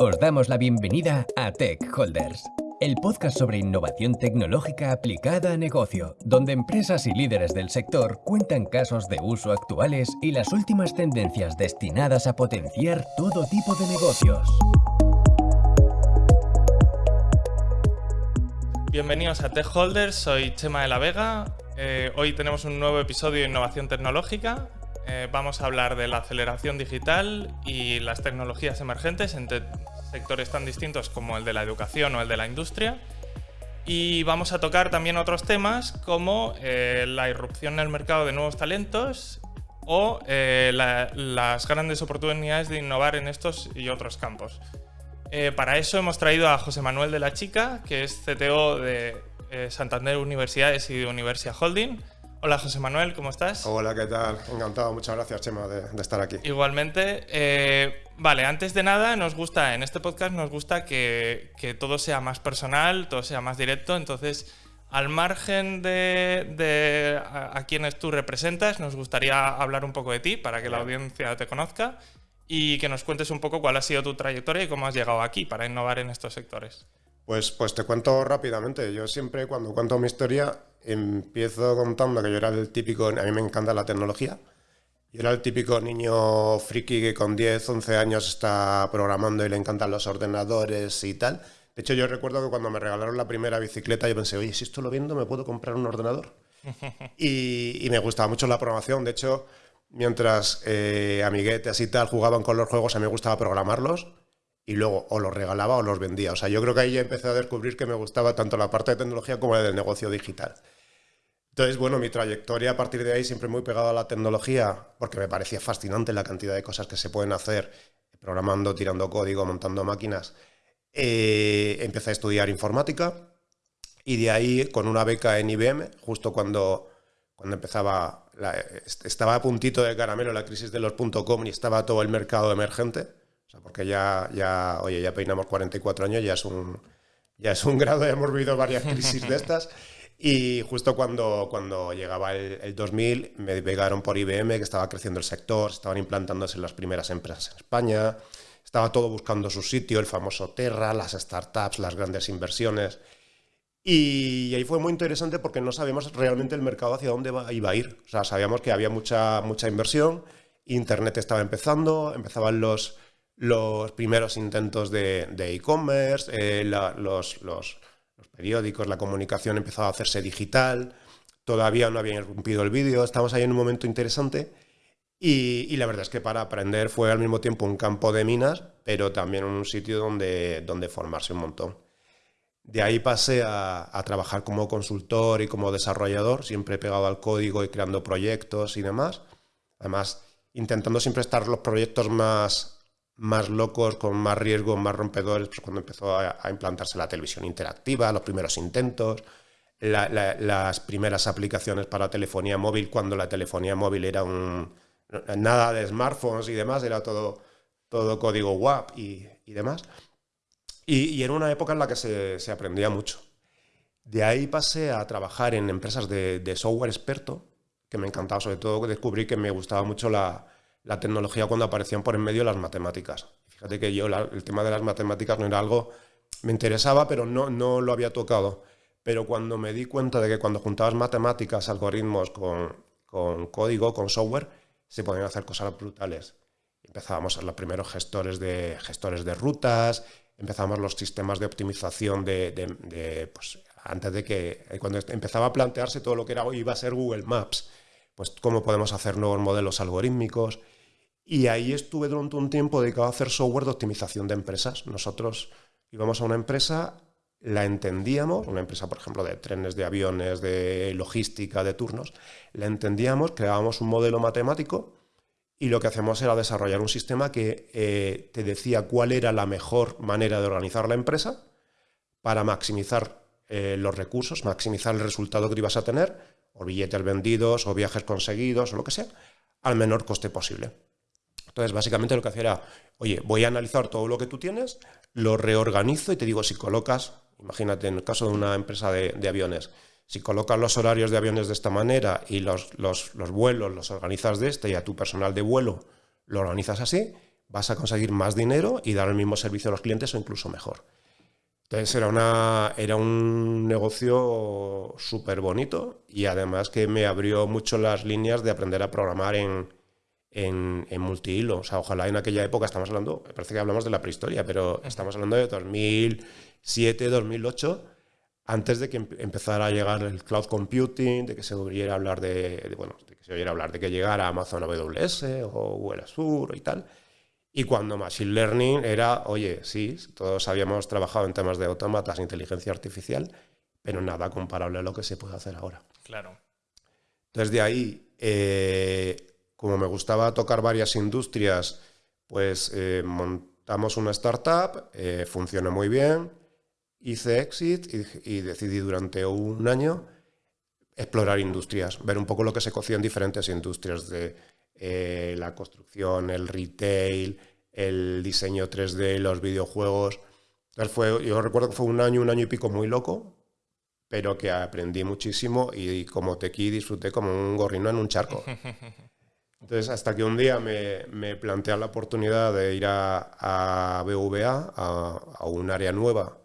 Os damos la bienvenida a Tech Holders, el podcast sobre innovación tecnológica aplicada a negocio, donde empresas y líderes del sector cuentan casos de uso actuales y las últimas tendencias destinadas a potenciar todo tipo de negocios. Bienvenidos a Tech Holders, soy Chema de la Vega. Eh, hoy tenemos un nuevo episodio de innovación tecnológica. Eh, vamos a hablar de la aceleración digital y las tecnologías emergentes en sectores tan distintos como el de la educación o el de la industria. Y vamos a tocar también otros temas como eh, la irrupción en el mercado de nuevos talentos o las grandes oportunidades de innovar en estos y otros campos. Eh, para eso hemos traído a José Manuel de la Chica, que es CTO de eh, Santander Universidades y de Universia Holding. Hola José Manuel, ¿cómo estás? Hola, ¿qué tal? Encantado, muchas gracias Chema de, estar aquí. Igualmente. Eh, vale, antes de nada, nos gusta, en este podcast nos gusta que, todo sea más personal, todo sea más directo, entonces al margen de, a, quienes tú representas, nos gustaría hablar un poco de ti para que la audiencia te conozca y que nos cuentes un poco cuál ha sido tu trayectoria y cómo has llegado aquí para innovar en estos sectores. Pues, pues te cuento rápidamente. Yo siempre cuando cuento mi historia empiezo contando que yo era el típico, a mí me encanta la tecnología. Yo era el típico niño friki que con 10, 11 años está programando y le encantan los ordenadores y tal. De hecho, yo recuerdo que cuando me regalaron la primera bicicleta, yo pensé, oye, si esto lo viendo, ¿me puedo comprar un ordenador? y, y me gustaba mucho la programación. De hecho, mientras eh, amiguetes y tal jugaban con los juegos, a mí me gustaba programarlos y luego o los regalaba o los vendía. O sea, yo creo que ahí ya empecé a descubrir que me gustaba tanto la parte de tecnología como la del negocio digital. Entonces, bueno, mi trayectoria a partir de ahí siempre muy pegada a la tecnología, porque me parecía fascinante la cantidad de cosas que se pueden hacer programando, tirando código, montando máquinas. Eh, empecé a estudiar informática y de ahí con una beca en IBM, justo cuando, cuando empezaba estaba a puntito de caramelo la crisis de los .com y estaba todo el mercado emergente, o sea, porque ya, ya, oye, ya peinamos 44 años, ya es un, ya es un grado, ya hemos vivido varias crisis de estas. Y justo cuando, cuando llegaba el, 2000 me pegaron por IBM, que estaba creciendo el sector, estaban implantándose las primeras empresas en España, estaba todo buscando su sitio, el famoso Terra, las startups, las grandes inversiones. Y ahí fue muy interesante porque no sabíamos realmente el mercado hacia dónde iba a ir. O sea, sabíamos que había mucha, mucha inversión, Internet estaba empezando, empezaban los, los primeros intentos de e-commerce, eh, los, periódicos, la comunicación empezaba a hacerse digital, todavía no había irrumpido el vídeo, estamos ahí en un momento interesante. Y, la verdad es que para aprender fue al mismo tiempo un campo de minas, pero también un sitio donde, donde formarse un montón. De ahí pasé a, trabajar como consultor y como desarrollador, siempre pegado al código y creando proyectos y demás. Además, intentando siempre estar los proyectos más, más locos, con más riesgo, más rompedores, pues cuando empezó a, implantarse la televisión interactiva, los primeros intentos, las primeras aplicaciones para telefonía móvil, cuando la telefonía móvil era un... nada de smartphones y demás, era todo, todo código WAP y, y demás. Y, era una época en la que se, aprendía mucho. De ahí pasé a trabajar en empresas de, software experto, que me encantaba, sobre todo descubrí que me gustaba mucho la, tecnología cuando aparecían por en medio las matemáticas. Fíjate que yo el tema de las matemáticas no era algo, me interesaba, pero no, no lo había tocado. Pero cuando me di cuenta de que cuando juntabas matemáticas, algoritmos con, con código, con software, se podían hacer cosas brutales. Empezábamos a ser los primeros gestores de, gestores de rutas, empezamos los sistemas de optimización de, pues, antes de que, cuando empezaba a plantearse todo lo que era, iba a ser Google Maps, pues cómo podemos hacer nuevos modelos algorítmicos. Y ahí estuve durante un tiempo dedicado a hacer software de optimización de empresas. Nosotros íbamos a una empresa, la entendíamos, una empresa, por ejemplo, de trenes, de aviones, de logística, de turnos, la entendíamos, creábamos un modelo matemático y lo que hacemos era desarrollar un sistema que eh, te decía cuál era la mejor manera de organizar la empresa para maximizar eh, los recursos, maximizar el resultado que ibas a tener, o billetes vendidos, o viajes conseguidos, o lo que sea, al menor coste posible. Entonces, básicamente lo que hacía era, oye, voy a analizar todo lo que tú tienes, lo reorganizo y te digo si colocas, imagínate en el caso de una empresa de aviones, si colocas los horarios de aviones de esta manera y los, vuelos los organizas de esta y a tu personal de vuelo lo organizas así, vas a conseguir más dinero y dar el mismo servicio a los clientes o incluso mejor. Entonces era, una, era un negocio súper bonito y además que me abrió mucho las líneas de aprender a programar en, en, en multihilo. O sea, ojalá en aquella época, estamos hablando, parece que hablamos de la prehistoria, pero estamos hablando de 2007, 2008, antes de que empezara a llegar el cloud computing, de que se oyera hablar de, bueno, de que se oyera hablar de que llegara Amazon AWS o Google Azure y tal. Y cuando Machine Learning era, oye, sí, todos habíamos trabajado en temas de autómatas, inteligencia artificial, pero nada comparable a lo que se puede hacer ahora. Claro. Entonces de ahí, eh, como me gustaba tocar varias industrias, pues eh, montamos una startup, eh, funcionó muy bien, hice exit y, decidí durante un año explorar industrias, ver un poco lo que se cocía en diferentes industrias de eh, la construcción, el retail, el diseño 3D, los videojuegos. Fue, yo recuerdo que fue un año, un año y pico muy loco, pero que aprendí muchísimo y como tequí disfruté como un gorrino en un charco. Entonces, hasta que un día me, me planteé la oportunidad de ir a, a BVA, a, un área nueva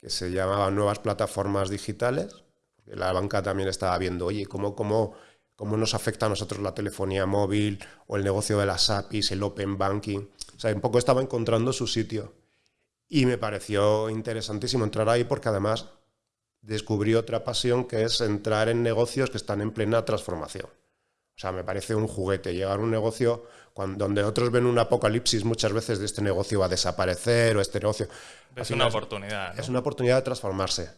que se llamaba Nuevas Plataformas Digitales. La banca también estaba viendo, oye, ¿cómo, cómo cómo nos afecta a nosotros la telefonía móvil o el negocio de las APIs, el open banking. O sea, un poco estaba encontrando su sitio. Y me pareció interesantísimo entrar ahí porque además descubrí otra pasión que es entrar en negocios que están en plena transformación. O sea, me parece un juguete llegar a un negocio cuando, donde otros ven un apocalipsis muchas veces de este negocio va a desaparecer o este negocio... Es una oportunidad. ¿no? Es una oportunidad de transformarse.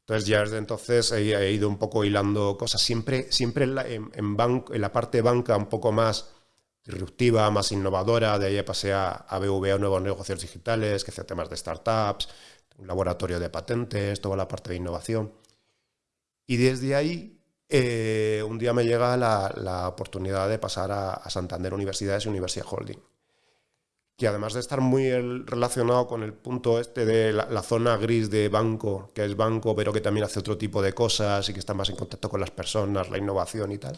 Entonces ya desde entonces he, ido un poco hilando cosas, siempre, siempre en, la, en, en, la parte banca un poco más disruptiva, más innovadora, de ahí pasé a, a BVA, nuevos negocios digitales, que hacía temas de startups, un laboratorio de patentes, toda la parte de innovación. Y desde ahí, eh, un día me llega la, oportunidad de pasar a, Santander Universidades y Universidad Holding que además de estar muy relacionado con el punto este de la, zona gris de banco, que es banco, pero que también hace otro tipo de cosas y que está más en contacto con las personas, la innovación y tal,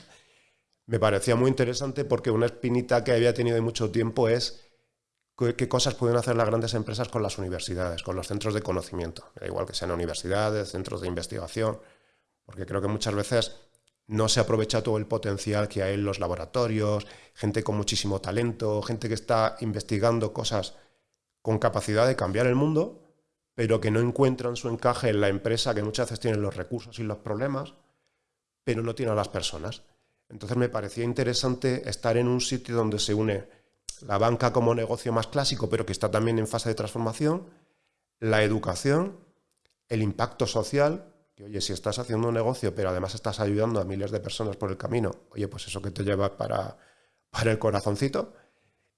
me parecía muy interesante porque una espinita que había tenido de mucho tiempo es qué cosas pueden hacer las grandes empresas con las universidades, con los centros de conocimiento. igual que sean universidades, centros de investigación, porque creo que muchas veces no se aprovecha todo el potencial que hay en los laboratorios, gente con muchísimo talento, gente que está investigando cosas con capacidad de cambiar el mundo, pero que no encuentran su encaje en la empresa, que muchas veces tienen los recursos y los problemas, pero no tiene a las personas. Entonces me parecía interesante estar en un sitio donde se une la banca como negocio más clásico, pero que está también en fase de transformación, la educación, el impacto social, que oye, si estás haciendo un negocio, pero además estás ayudando a miles de personas por el camino, oye, pues eso que te lleva para, para el corazoncito.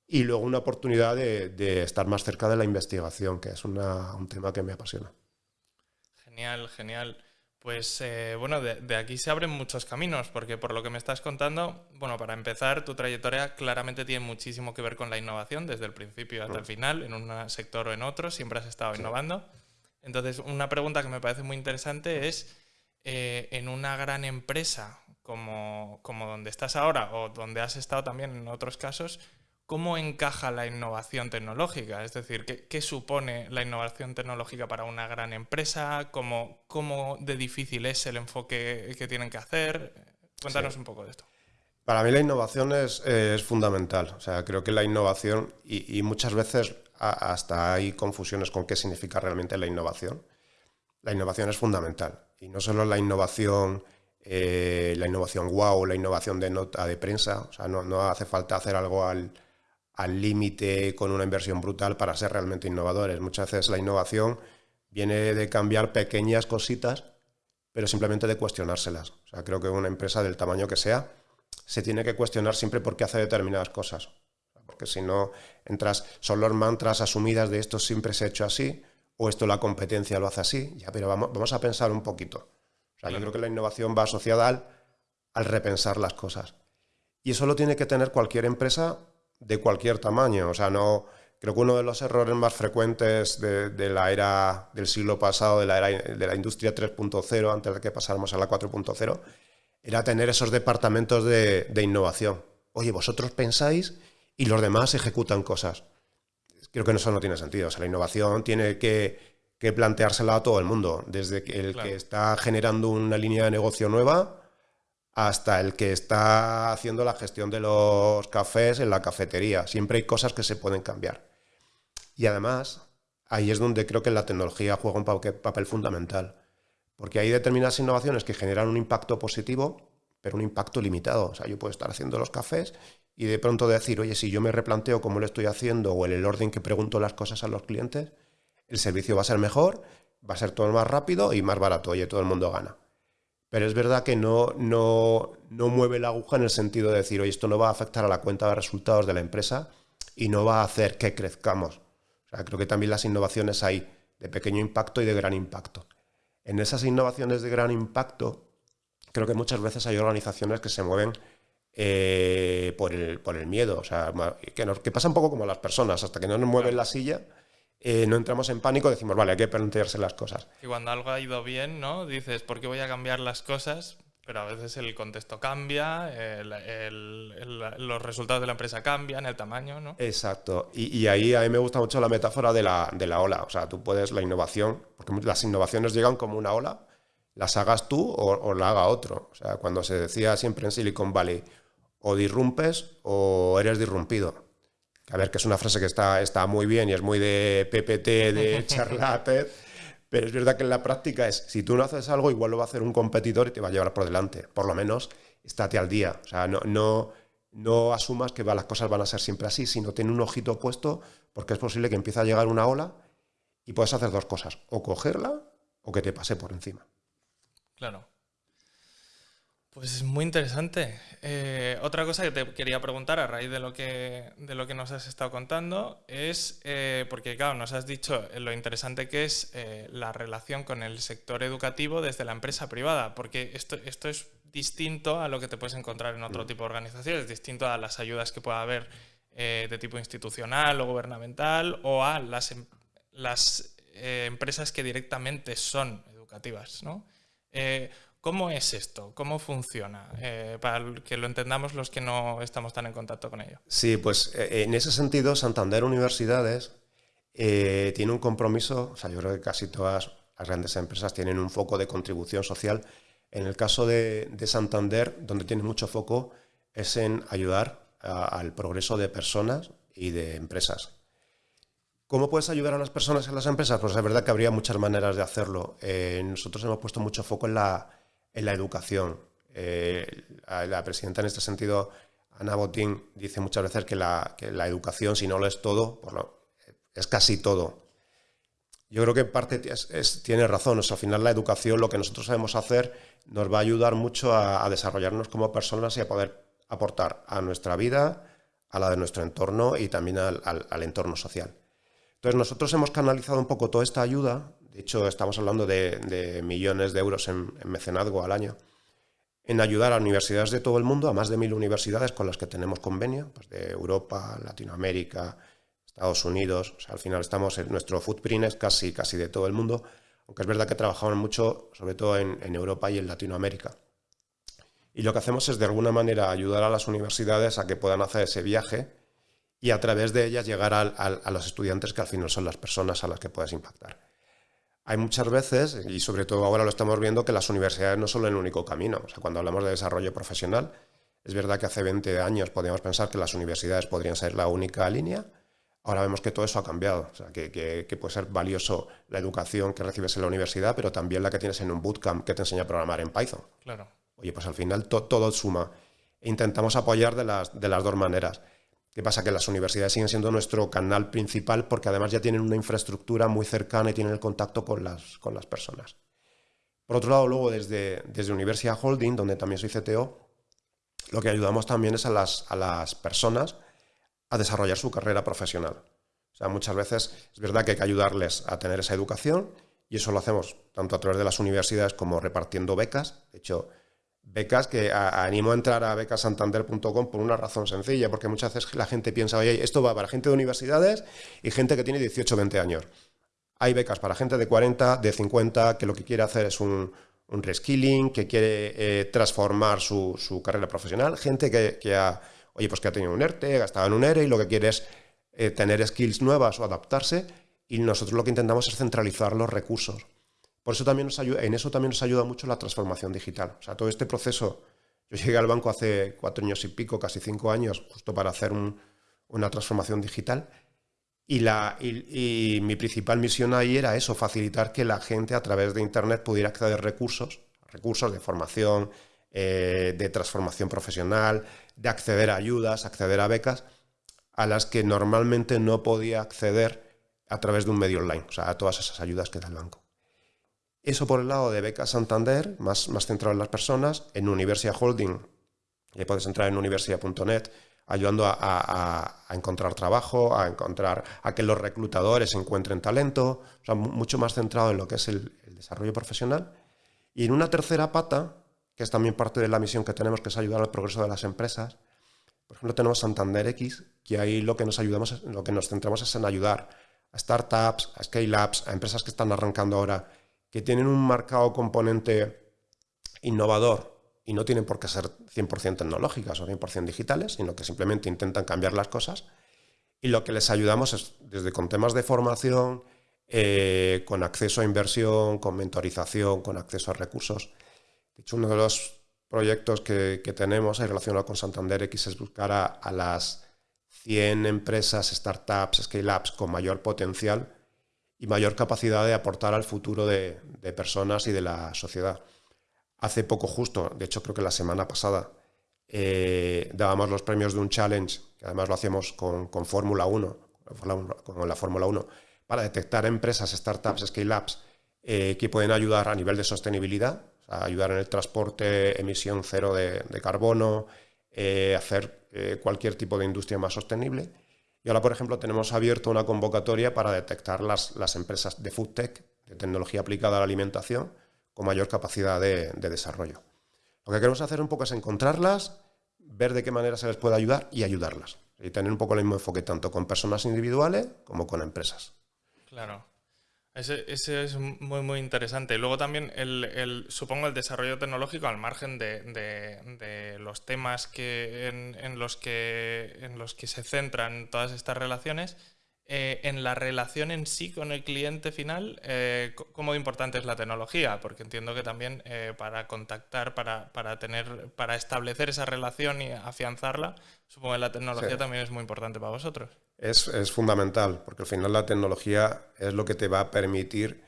Y luego una oportunidad de, de estar más cerca de la investigación, que es una, un tema que me apasiona. Genial, genial. Pues eh, bueno, de, de, aquí se abren muchos caminos, porque por lo que me estás contando, bueno, para empezar, tu trayectoria claramente tiene muchísimo que ver con la innovación, desde el principio hasta el final, en un sector o en otro, siempre has estado sí. innovando. Entonces, una pregunta que me parece muy interesante es, eh, en una gran empresa como, como, donde estás ahora o donde has estado también en otros casos, ¿cómo encaja la innovación tecnológica? Es decir, ¿qué, qué supone la innovación tecnológica para una gran empresa? ¿Cómo, ¿Cómo, de difícil es el enfoque que tienen que hacer? Cuéntanos sí. un poco de esto. Para mí la innovación es, es fundamental. O sea, creo que la innovación, y, muchas veces hasta hay confusiones con qué significa realmente la innovación. La innovación es fundamental y no solo la innovación, eh, la innovación wow, la innovación de nota de prensa, o sea, no, no hace falta hacer algo al límite con una inversión brutal para ser realmente innovadores. Muchas veces la innovación viene de cambiar pequeñas cositas, pero simplemente de cuestionárselas. O sea, creo que una empresa del tamaño que sea se tiene que cuestionar siempre por qué hace determinadas cosas porque si no entras, son los mantras asumidas de esto siempre se ha hecho así, o esto la competencia lo hace así, ya, pero vamos, vamos a pensar un poquito. O sea, yo creo que la innovación va asociada al, al repensar las cosas. Y eso lo tiene que tener cualquier empresa de cualquier tamaño. O sea, no, creo que uno de los errores más frecuentes de, de la era del siglo pasado, de la era de la industria 3.0, antes de que pasáramos a la 4.0, era tener esos departamentos de, de, innovación. Oye, vosotros pensáis y los demás ejecutan cosas. creo que eso no tiene sentido. O sea, la innovación tiene que, planteársela a todo el mundo, desde el que está generando una línea de negocio nueva hasta el que está haciendo la gestión de los cafés en la cafetería. Siempre hay cosas que se pueden cambiar. Y además, ahí es donde creo que la tecnología juega un papel fundamental. Porque hay determinadas innovaciones que generan un impacto positivo, pero un impacto limitado. O sea, yo puedo estar haciendo los cafés y de pronto decir, oye, si yo me replanteo cómo lo estoy haciendo o en el orden que pregunto las cosas a los clientes, el servicio va a ser mejor, va a ser todo más rápido y más barato, oye, todo el mundo gana. Pero es verdad que no, no, no mueve la aguja en el sentido de decir, oye, esto no va a afectar a la cuenta de resultados de la empresa y no va a hacer que crezcamos. O sea, creo que también las innovaciones hay de pequeño impacto y de gran impacto. En esas innovaciones de gran impacto, creo que muchas veces hay organizaciones que se mueven eh, por, el, por, el, miedo. O sea, que, nos, que, pasa un poco como las personas, hasta que no nos mueven la silla, eh, no entramos en pánico, decimos, vale, hay que plantearse las cosas. Y cuando algo ha ido bien, ¿no? Dices, ¿por qué voy a cambiar las cosas? Pero a veces el contexto cambia, los resultados de la empresa cambian, el tamaño, ¿no? Exacto. Y, y, ahí a mí me gusta mucho la metáfora de la, de la ola. O sea, tú puedes, la innovación, porque las innovaciones llegan como una ola, las hagas tú o, la haga otro. O sea, cuando se decía siempre en Silicon Valley, o disrumpes o eres disrumpido. A ver, que es una frase que está, está muy bien y es muy de PPT, de charlate, pero es verdad que en la práctica es, si tú no haces algo, igual lo va a hacer un competidor y te va a llevar por delante. Por lo menos, estate al día. O sea, no, no, no asumas que las cosas van a ser siempre así, sino ten un ojito puesto, porque es posible que empiece a llegar una ola y puedes hacer dos cosas, o cogerla o que te pase por encima. Claro. Pues es muy interesante. Eh, otra cosa que te quería preguntar a raíz de lo que, de lo que nos has estado contando es, eh, porque claro, nos has dicho lo interesante que es eh, la relación con el sector educativo desde la empresa privada, porque esto, esto es distinto a lo que te puedes encontrar en otro mm. tipo de organizaciones, distinto a las ayudas que pueda haber de tipo institucional o gubernamental o a las, em, las empresas que directamente son educativas, ¿no? ¿Cómo es esto? ¿Cómo funciona? Eh, para que lo entendamos los que no estamos tan en contacto con ello. Sí, pues eh, en ese sentido, Santander Universidades eh, tiene un compromiso, o sea, yo creo que casi todas las grandes empresas tienen un foco de contribución social. En el caso de, Santander, donde tiene mucho foco, es en ayudar al progreso de personas y de empresas. ¿Cómo puedes ayudar a las personas y a las empresas? Pues es verdad que habría muchas maneras de hacerlo. nosotros hemos puesto mucho foco en la, en la educación. Eh, la presidenta en este sentido, Ana Botín, dice muchas veces que la, educación, si no lo es todo, es casi todo. Yo creo que en parte tiene razón. al final la educación, lo que nosotros sabemos hacer, nos va a ayudar mucho a, desarrollarnos como personas y a poder aportar a nuestra vida, a la de nuestro entorno y también al entorno social. Entonces nosotros hemos canalizado un poco toda esta ayuda de hecho, estamos hablando de, millones de euros en, mecenazgo al año, en ayudar a universidades de todo el mundo, a más de mil universidades con las que tenemos convenio, pues de Europa, Latinoamérica, Estados Unidos. al final estamos en nuestro footprint es casi, casi de todo el mundo, aunque es verdad que trabajamos mucho, sobre todo en, Europa y en Latinoamérica. Y lo que hacemos es de alguna manera ayudar a las universidades a que puedan hacer ese viaje y a través de ellas llegar a los estudiantes que al final son las personas a las que puedes impactar hay muchas veces, y sobre todo ahora lo estamos viendo, que las universidades no son el único camino. O sea, cuando hablamos de desarrollo profesional, es verdad que hace 20 años podíamos pensar que las universidades podrían ser la única línea. Ahora vemos que todo eso ha cambiado. O sea, que, puede ser valioso la educación que recibes en la universidad, pero también la que tienes en un bootcamp que te enseña a programar en Python. Claro. Oye, pues al final todo suma. E intentamos apoyar de las, de las dos maneras. ¿Qué pasa? Que las universidades siguen siendo nuestro canal principal porque además ya tienen una infraestructura muy cercana y tienen el contacto con las, con las personas. Por otro lado, luego desde, desde Universidad Holding, donde también soy CTO, lo que ayudamos también es a las, a las personas a desarrollar su carrera profesional. O sea, muchas veces es verdad que hay que ayudarles a tener esa educación y eso lo hacemos tanto a través de las universidades como repartiendo becas. De hecho, becas que animo a entrar a becasantander.com por una razón sencilla, porque muchas veces la gente piensa, oye, esto va para gente de universidades y gente que tiene 18 o 20 años. Hay becas para gente de 40, de 50, que lo que quiere hacer es un, reskilling, que quiere eh, transformar su, carrera profesional, gente que, ha, oye, pues que ha tenido un ERTE, ha estado en un ERE y lo que quiere es eh, tener skills nuevas o adaptarse y nosotros lo que intentamos es centralizar los recursos. Por eso también nos ayuda, en eso también nos ayuda mucho la transformación digital. O sea, todo este proceso, yo llegué al banco hace cuatro años y pico, casi cinco años, justo para hacer una transformación digital. Y, mi principal misión ahí era eso, facilitar que la gente a través de Internet pudiera acceder a recursos, recursos de formación, eh, de transformación profesional, de acceder a ayudas, acceder a becas, a las que normalmente no podía acceder a través de un medio online, o sea, a todas esas ayudas que da el banco. Eso por el lado de Becas Santander, más, más centrado en las personas. En Universia Holding, ya puedes entrar en universia.net, ayudando a, encontrar trabajo, a encontrar a que los reclutadores encuentren talento, o sea, mucho más centrado en lo que es el, desarrollo profesional. Y en una tercera pata, que es también parte de la misión que tenemos, que es ayudar al progreso de las empresas, por ejemplo, tenemos Santander X, que ahí lo que nos ayudamos, lo que nos centramos es en ayudar a startups, a scale-ups, a empresas que están arrancando ahora que tienen un marcado componente innovador y no tienen por qué ser 100% tecnológicas o 100% digitales, sino que simplemente intentan cambiar las cosas. Y lo que les ayudamos es desde con temas de formación, eh, con acceso a inversión, con mentorización, con acceso a recursos. De hecho, uno de los proyectos que, tenemos ahí relacionado con Santander X es buscar a, a las 100 empresas, startups, scale-ups con mayor potencial y mayor capacidad de aportar al futuro de, personas y de la sociedad. Hace poco justo, de hecho creo que la semana pasada, eh, dábamos los premios de un challenge, que además lo hacíamos con, Fórmula 1, con la Fórmula 1, para detectar empresas, startups, scale-ups eh, que pueden ayudar a nivel de sostenibilidad, ayudar en el transporte, emisión cero de, carbono, eh, hacer cualquier tipo de industria más sostenible. Y ahora, por ejemplo, tenemos abierto una convocatoria para detectar las, las empresas de food tech, de tecnología aplicada a la alimentación, con mayor capacidad de, desarrollo. Lo que queremos hacer un poco es encontrarlas, ver de qué manera se les puede ayudar y ayudarlas. Y tener un poco el mismo enfoque tanto con personas individuales como con empresas. Claro. Ese, es muy, muy interesante. Luego también, el, supongo, el desarrollo tecnológico al margen de, los temas que, en, los que, en los que se centran todas estas relaciones, eh, en la relación en sí con el cliente final, eh, ¿cómo importante es la tecnología? Porque entiendo que también eh, para contactar, para, para, tener, para establecer esa relación y afianzarla, supongo que la tecnología también es muy importante para vosotros. Es, es, fundamental, porque al final la tecnología es lo que te va a permitir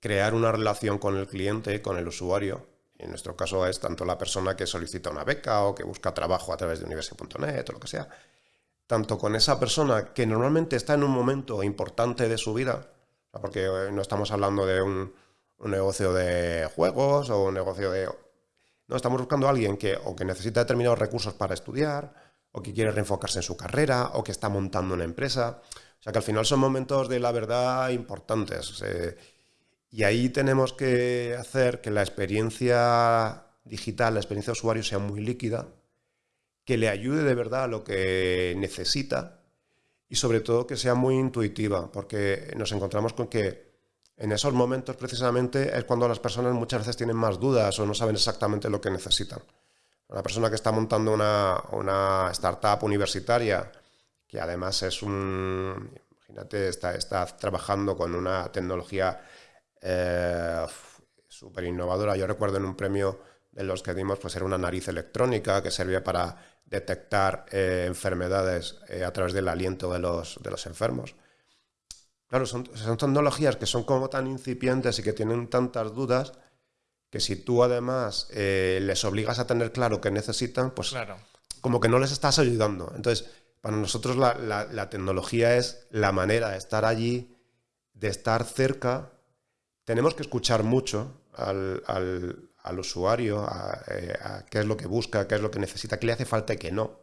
crear una relación con el cliente, con el usuario. En nuestro caso es tanto la persona que solicita una beca o que busca trabajo a través de universidad.net o lo que sea, tanto con esa persona que normalmente está en un momento importante de su vida, porque eh, no estamos hablando de un, negocio de juegos o un negocio de... No, estamos buscando a alguien que o que necesita determinados recursos para estudiar, o que quiere reenfocarse en su carrera, o que está montando una empresa. O sea que al final son momentos de la verdad importantes. y ahí tenemos que hacer que la experiencia digital, la experiencia de usuario sea muy líquida, que le ayude de verdad a lo que necesita y sobre todo que sea muy intuitiva, porque nos encontramos con que en esos momentos precisamente es cuando las personas muchas veces tienen más dudas o no saben exactamente lo que necesitan. Una persona que está montando una, startup universitaria, que además es un, imagínate, está, está trabajando con una tecnología eh, súper innovadora. Yo recuerdo en un premio de los que dimos, pues era una nariz electrónica que servía para detectar eh, enfermedades eh, a través del aliento de los, de los enfermos. Claro, son, son, tecnologías que son como tan incipientes y que tienen tantas dudas que si tú además eh, les obligas a tener claro qué necesitan, pues claro. como que no les estás ayudando. Entonces, para nosotros la, la, tecnología es la manera de estar allí, de estar cerca. Tenemos que escuchar mucho al, al usuario, eh, a, qué es lo que busca, qué es lo que necesita, qué le hace falta y qué no.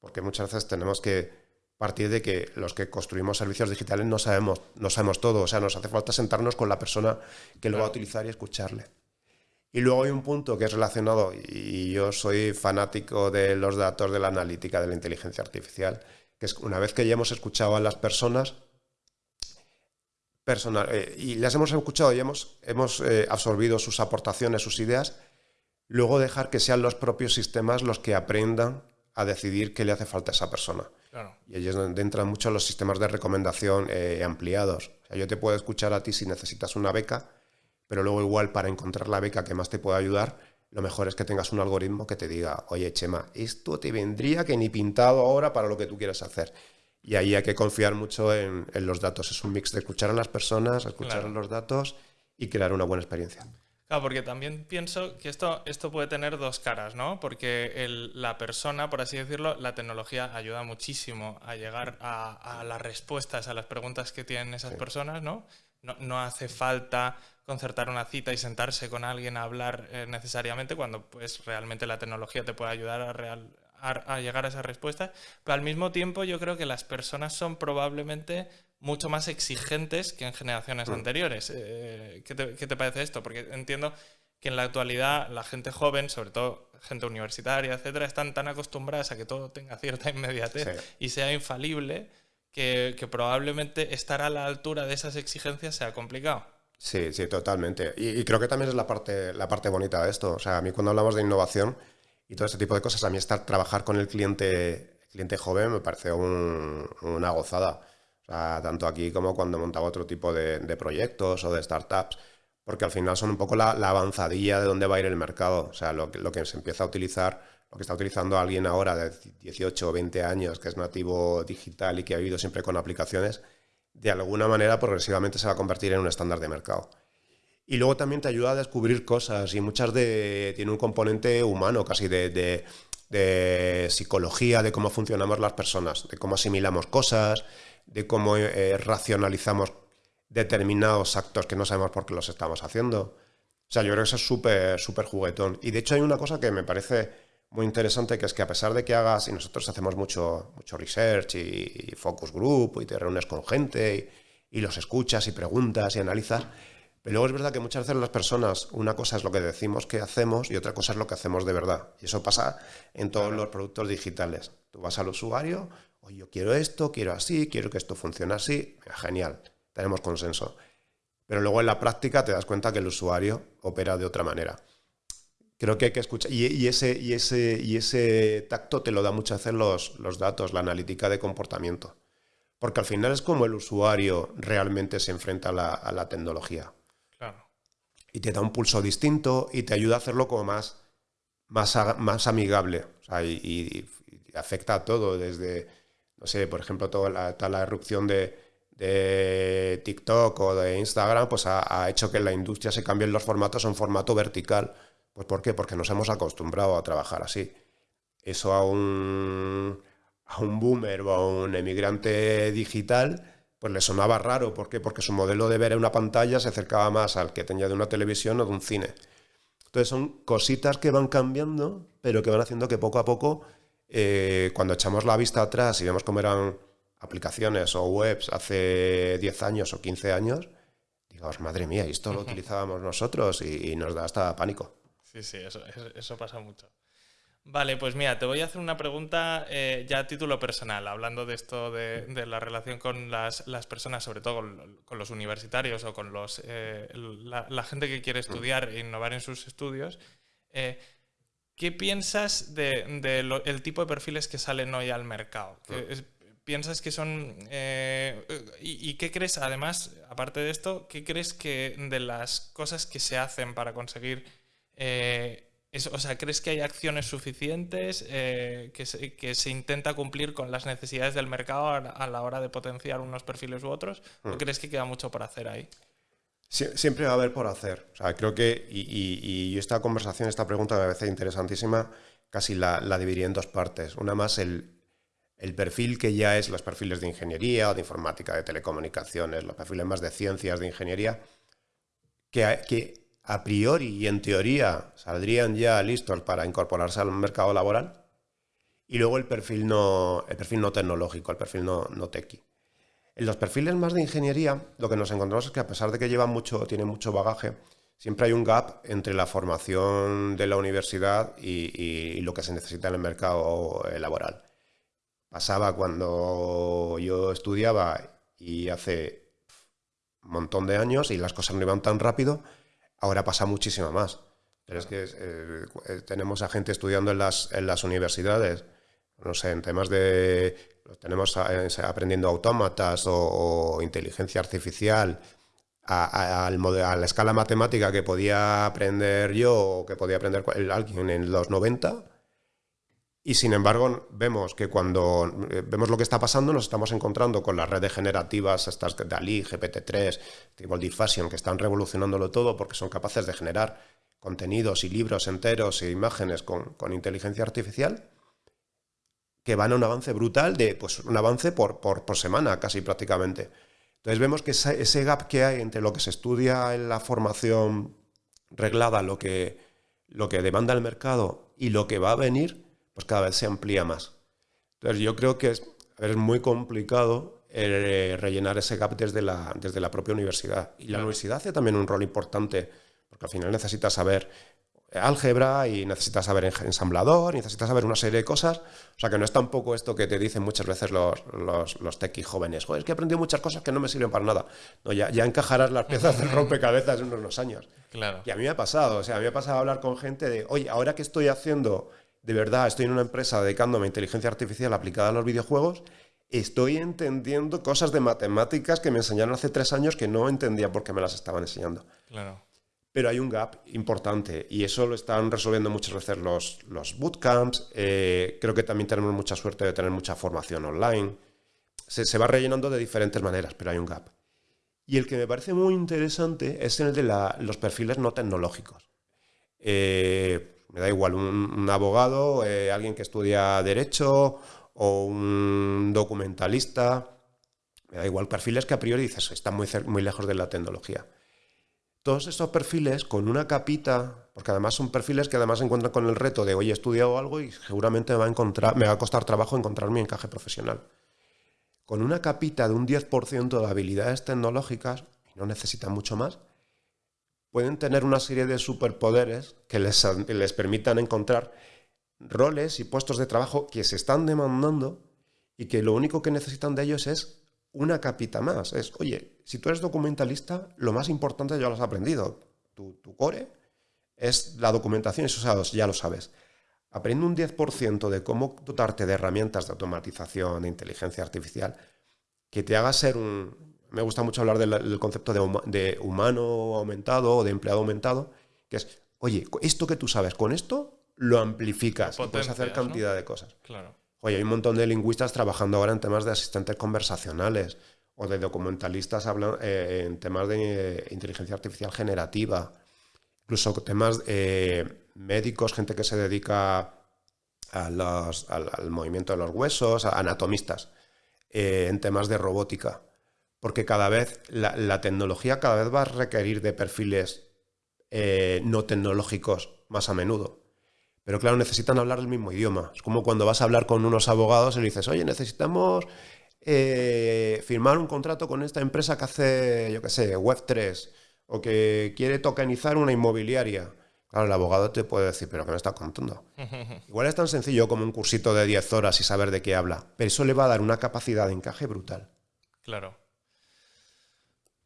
Porque muchas veces tenemos que partir de que los que construimos servicios digitales no sabemos, no sabemos todo. O sea, nos hace falta sentarnos con la persona que lo va a utilizar y escucharle. Y luego hay un punto que es relacionado, y yo soy fanático de los datos de la analítica de la inteligencia artificial, que es una vez que ya hemos escuchado a las personas, personal. Eh, y las hemos escuchado y hemos, hemos eh, absorbido sus aportaciones, sus ideas, luego dejar que sean los propios sistemas los que aprendan a decidir qué le hace falta a esa persona. Y ahí es donde entran mucho los sistemas de recomendación eh, ampliados. O sea, yo te puedo escuchar a ti si necesitas una beca, pero luego igual para encontrar la beca que más te pueda ayudar, lo mejor es que tengas un algoritmo que te diga, oye Chema, esto te vendría que ni pintado ahora para lo que tú quieres hacer. Y ahí hay que confiar mucho en, los datos. Es un mix de escuchar a las personas, escuchar los datos y crear una buena experiencia. Claro, porque también pienso que esto, esto puede tener dos caras, ¿no? Porque la persona, por así decirlo, la tecnología ayuda muchísimo a llegar a, las respuestas a las preguntas que tienen esas personas, ¿no? ¿No? hace falta concertar una cita y sentarse con alguien a hablar eh, necesariamente cuando pues realmente la tecnología te puede ayudar a, real, a, llegar a esa respuesta. Pero al mismo tiempo yo creo que las personas son probablemente mucho más exigentes que en generaciones mm. anteriores. Eh, ¿qué, te, parece esto? Porque entiendo que en la actualidad la gente joven, sobre todo gente universitaria, etcétera, están tan acostumbradas a que todo tenga cierta inmediatez y sea infalible que, probablemente estar a la altura de esas exigencias sea complicado. Sí, sí, totalmente. Y, creo que también es la parte, la parte bonita de esto. O sea, a mí cuando hablamos de innovación, y todo ese tipo de cosas. A mí estar, trabajar con el cliente, cliente joven me parece una gozada. tanto aquí como cuando montaba otro tipo de, proyectos o de startups, porque al final son un poco la, avanzadilla de dónde va a ir el mercado. O sea, lo, lo, que se empieza a utilizar, que está utilizando alguien ahora de 18 o 20 años, que es nativo digital y que ha vivido siempre con aplicaciones, de alguna manera progresivamente se va a convertir en un estándar de mercado. Y luego también te ayuda a descubrir cosas y muchas de... tiene un componente humano casi de, psicología, de cómo funcionamos las personas, de cómo asimilamos cosas, de cómo eh, racionalizamos determinados actos que no sabemos por qué los estamos haciendo. O sea, yo creo que eso es súper, súper juguetón. Y de hecho hay una cosa que me parece muy interesante, que es que a pesar de que hagas, y nosotros hacemos mucho, mucho research y, focus group, y te reúnes con gente, y, y los escuchas y preguntas y analizas, pero luego es verdad que muchas veces las personas, una cosa es lo que decimos que hacemos y otra cosa es lo que hacemos de verdad. Y eso pasa en todos los productos digitales. Tú vas al usuario, oye, yo quiero esto, quiero así, quiero que esto funcione así. Genial, tenemos consenso. Pero luego en la práctica te das cuenta que el usuario opera de otra manera. Creo que hay que escuchar. Y, ese, y, ese, y ese tacto te lo da muchas veces los, los datos, la analítica de comportamiento. Porque al final es como el usuario realmente se enfrenta a la tecnología y te da un pulso distinto y te ayuda a hacerlo como más, más, más amigable. y, afecta a todo, desde, no sé, por ejemplo, toda la, toda la erupción de, de, TikTok o de Instagram, pues ha, hecho que la industria se cambie los formatos a un formato vertical. Pues ¿por qué? Porque nos hemos acostumbrado a trabajar así. Eso a un, a un boomer o a un emigrante digital pues le sonaba raro. ¿Por qué? Porque su modelo de ver en una pantalla se acercaba más al que tenía de una televisión o de un cine. Entonces son cositas que van cambiando, pero que van haciendo que poco a poco, eh, cuando echamos la vista atrás y vemos cómo eran aplicaciones o webs hace 10 años o 15 años, digamos, madre mía, esto lo utilizábamos nosotros y, nos da hasta pánico. Sí, sí, eso pasa mucho. Vale, pues mira, te voy a hacer una pregunta eh, ya a título personal, hablando de esto de, la relación con las, personas, sobre todo con, los universitarios o con los, eh, la, gente que quiere estudiar e innovar en sus estudios. Eh, ¿Qué piensas del de, el tipo de perfiles que salen hoy al mercado? ¿Piensas que son... y, y, qué crees, además, aparte de esto, qué crees que de las cosas que se hacen para conseguir o sea, ¿crees que hay acciones suficientes eh, que, se, intenta cumplir con las necesidades del mercado a, la hora de potenciar unos perfiles u otros? ¿O mm. crees que queda mucho por hacer ahí? siempre va a haber por hacer. O sea, creo que, y, esta conversación, esta pregunta me parece interesantísima, casi la, dividiría en dos partes. Una más el, perfil que ya es los perfiles de ingeniería de informática, de telecomunicaciones, los perfiles más de ciencias, de ingeniería, que, que a priori y en teoría saldrían ya listos para incorporarse al mercado laboral. Y luego el perfil no, el perfil no tecnológico, el perfil no, no. En los perfiles más de ingeniería, lo que nos encontramos es que a pesar de que llevan mucho, tienen mucho bagaje, siempre hay un gap entre la formación de la universidad y, lo que se necesita en el mercado laboral. Pasaba cuando yo estudiaba y hace un montón de años y las cosas no iban tan rápido, Ahora pasa muchísimo más. Pero es que eh, eh, tenemos a gente estudiando en las, en las universidades no sé, en temas de, tenemos eh, aprendiendo autómatas o, inteligencia artificial, a, a, la escala matemática que podía aprender yo o que podía aprender alguien en los 90 y sin embargo, vemos que cuando eh, vemos lo que está pasando, nos estamos encontrando con las redes generativas, estas de DALI, GPT-3, Stable Diffusion, que están revolucionándolo todo porque son capaces de generar contenidos y libros enteros e imágenes con, inteligencia artificial, que van a un avance brutal, de pues un avance por, por, semana casi prácticamente. Entonces vemos que ese, gap que hay entre lo que se estudia en la formación reglada, lo que, lo que demanda el mercado y lo que va a venir, pues cada vez se amplía más. Entonces yo creo que es, muy complicado eh, rellenar ese gap desde la, desde la propia universidad. Y la universidad hace también un rol importante, porque al final necesitas saber álgebra y necesitas saber ensamblador, y necesitas saber una serie de cosas. O sea que no es tampoco esto que te dicen muchas veces los, los, los jóvenes. Joder, es que he aprendido muchas cosas que no me sirven para nada. No, ya, ya encajarás las piezas del rompecabezas en unos años. Claro. Y a mí me ha pasado, o sea, a mí me ha pasado hablar con gente de, oye, ahora que estoy haciendo de verdad estoy en una empresa dedicándome a inteligencia artificial aplicada a los videojuegos, estoy entendiendo cosas de matemáticas que me enseñaron hace tres años que no entendía por qué me las estaban enseñando. Claro. Pero hay un gap importante y eso lo están resolviendo muchas veces los, los bootcamps. Eh, creo que también tenemos mucha suerte de tener mucha formación online. Se, va rellenando de diferentes maneras, pero hay un gap. Y el que me parece muy interesante es el de los perfiles no tecnológicos. Eh, me da igual, un, abogado, eh, alguien que estudia derecho o un documentalista, me da igual, perfiles que a priori dices, están muy, muy lejos de la tecnología. Todos estos perfiles con una capita, porque además son perfiles que además se encuentran con el reto de, hoy he estudiado algo y seguramente me va a, encontrar, me va a costar trabajo encontrar mi encaje profesional. Con una capita de un 10% de habilidades tecnológicas, y no necesitan mucho más, pueden tener una serie de superpoderes que les, les permitan encontrar roles y puestos de trabajo que se están demandando y que lo único que necesitan de ellos es una capita más. Es, oye, si tú eres documentalista, lo más importante ya lo has aprendido. Tu, core es la documentación, eso ya lo sabes. Aprende un 10% de cómo dotarte de herramientas de automatización, de inteligencia artificial, que te haga ser un, me gusta mucho hablar del, concepto de, humano aumentado o de empleado aumentado, que es, oye, esto que tú sabes, con esto lo amplificas y puedes hacer cantidad de cosas. Claro. Oye, hay un montón de lingüistas trabajando ahora en temas de asistentes conversacionales o de documentalistas eh, en temas de eh, inteligencia artificial generativa, incluso temas eh, médicos, gente que se dedica al, movimiento de los huesos, anatomistas, en temas de robótica porque cada vez la, tecnología cada vez va a requerir de perfiles eh, no tecnológicos más a menudo. Pero claro, necesitan hablar el mismo idioma. Es como cuando vas a hablar con unos abogados y le dices, oye, necesitamos eh, firmar un contrato con esta empresa que hace, yo qué sé, Web3 o que quiere tokenizar una inmobiliaria. Claro, el abogado te puede decir, pero ¿qué me estás contando? Igual es tan sencillo como un cursito de 10 horas y saber de qué habla, pero eso le va a dar una capacidad de encaje brutal. Claro.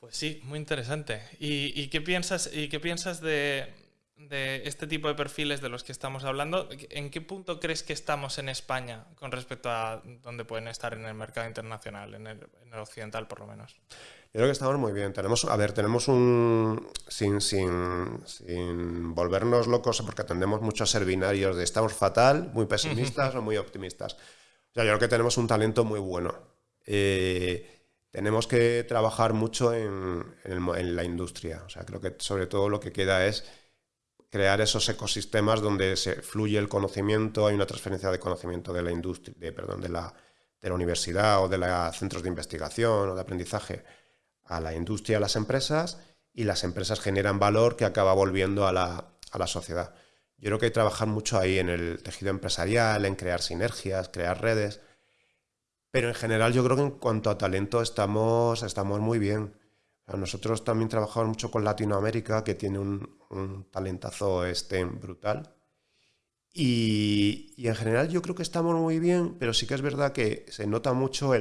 Pues sí, muy interesante. ¿Y, qué piensas, y qué piensas de, este tipo de perfiles de los que estamos hablando? ¿En qué punto crees que estamos en España con respecto a dónde pueden estar en el mercado internacional, en el, occidental por lo menos? Yo creo que estamos muy bien. Tenemos, a ver, tenemos un. Sin, sin, sin volvernos locos, porque atendemos muchos servinarios de estamos fatal, muy pesimistas o muy optimistas. O sea, yo creo que tenemos un talento muy bueno. Eh, tenemos que trabajar mucho en, la industria. O sea, creo que sobre todo lo que queda es crear esos ecosistemas donde se fluye el conocimiento, hay una transferencia de conocimiento de la industria, de, perdón, de la, de la universidad o de los centros de investigación o de aprendizaje a la industria, a las empresas, y las empresas generan valor que acaba volviendo a la, a la sociedad. Yo creo que hay que trabajar mucho ahí en el tejido empresarial, en crear sinergias, crear redes, pero en general yo creo que en cuanto a talento estamos, estamos muy bien. nosotros también trabajamos mucho con Latinoamérica, que tiene un, talentazo este brutal. Y, en general yo creo que estamos muy bien, pero sí que es verdad que se nota mucho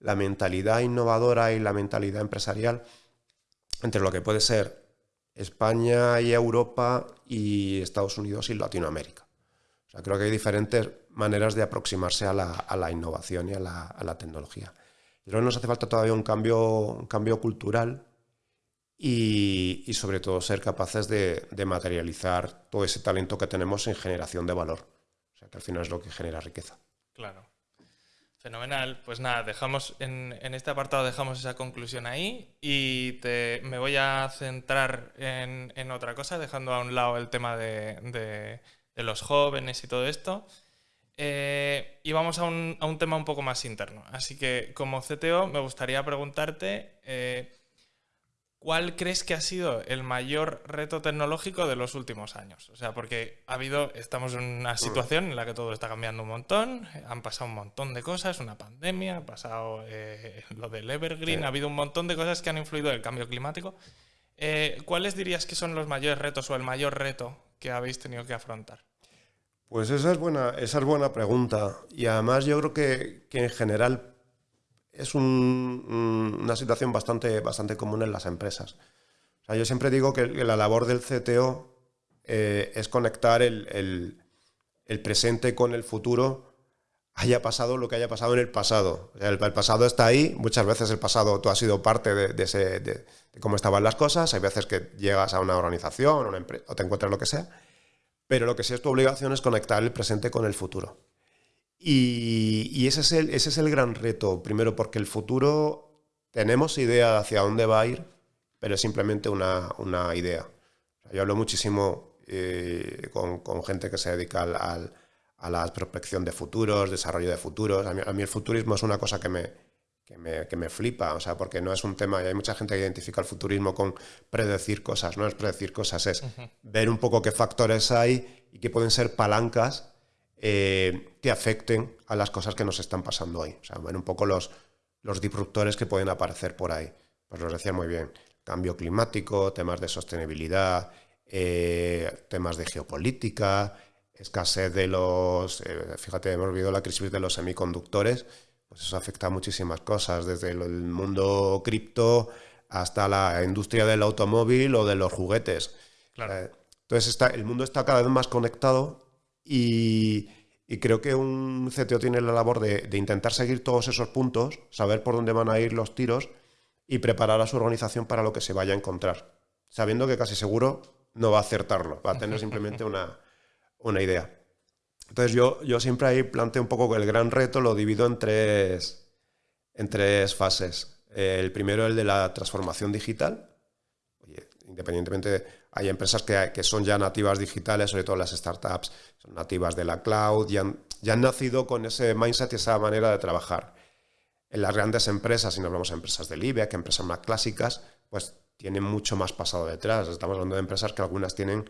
la mentalidad innovadora y la mentalidad empresarial entre lo que puede ser España y Europa y Estados Unidos y Latinoamérica. Creo que hay diferentes maneras de aproximarse a la, innovación y a la, tecnología. Y creo que nos hace falta todavía un cambio, un cambio cultural y, sobre todo ser capaces de, de, materializar todo ese talento que tenemos en generación de valor. O sea, que al final es lo que genera riqueza. Claro. Fenomenal. Pues nada, dejamos en, este apartado dejamos esa conclusión ahí y me voy a centrar en, otra cosa, dejando a un lado el tema de, los jóvenes y todo esto. Eh, y vamos a un, tema un poco más interno. Así que como CTO me gustaría preguntarte eh, ¿Cuál crees que ha sido el mayor reto tecnológico de los últimos años? O sea, porque ha habido, estamos en una situación en la que todo está cambiando un montón, han pasado un montón de cosas, una pandemia, ha pasado eh, lo del Evergreen, ha habido un montón de cosas que han influido en el cambio climático. Eh, ¿Cuáles dirías que son los mayores retos o el mayor reto que habéis tenido que afrontar? Pues esa es buena, esa es buena pregunta. Y además yo creo que, que en general es una situación bastante, bastante común en las empresas. yo siempre digo que la labor del CTO eh, es conectar el, presente con el futuro, haya pasado lo que haya pasado en el pasado. el, pasado está ahí, muchas veces el pasado tú has sido parte de, ese, de, cómo estaban las cosas, hay veces que llegas a una organización una empresa, o te encuentras lo que sea, pero lo que sí es tu obligación es conectar el presente con el futuro. Y, ese, es el, ese es el gran reto, primero porque el futuro tenemos idea hacia dónde va a ir, pero es simplemente una, idea. yo hablo muchísimo eh, con, gente que se dedica al, a la prospección de futuros, desarrollo de futuros. A mí, el futurismo es una cosa que me, que me, flipa, o sea, porque no es un tema, y hay mucha gente que identifica el futurismo con predecir cosas, no es predecir cosas, es ver un poco qué factores hay y qué pueden ser palancas eh, que afecten a las cosas que nos están pasando hoy. O sea, ven un poco los, los disruptores que pueden aparecer por ahí. Pues los decía muy bien, cambio climático, temas de sostenibilidad, eh, temas de geopolítica, escasez de los... Eh, fíjate, hemos vivido la crisis de los semiconductores, pues eso afecta a muchísimas cosas, desde el mundo cripto hasta la industria del automóvil o de los juguetes. entonces está, el mundo está cada vez más conectado y, creo que un CTO tiene la labor de, intentar seguir todos esos puntos, saber por dónde van a ir los tiros y preparar a su organización para lo que se vaya a encontrar, sabiendo que casi seguro no va a acertarlo, va a tener simplemente una, idea. Entonces yo, yo siempre ahí planteo un poco que el gran reto lo divido en tres, en tres fases. El primero, el de la transformación digital. independientemente hay empresas que, son ya nativas digitales, sobre todo las startups, son nativas de la cloud, ya han, ya han nacido con ese mindset y esa manera de trabajar. En las grandes empresas, si nos hablamos de empresas del IBEX, empresas más clásicas, pues tienen mucho más pasado detrás. Estamos hablando de empresas que algunas tienen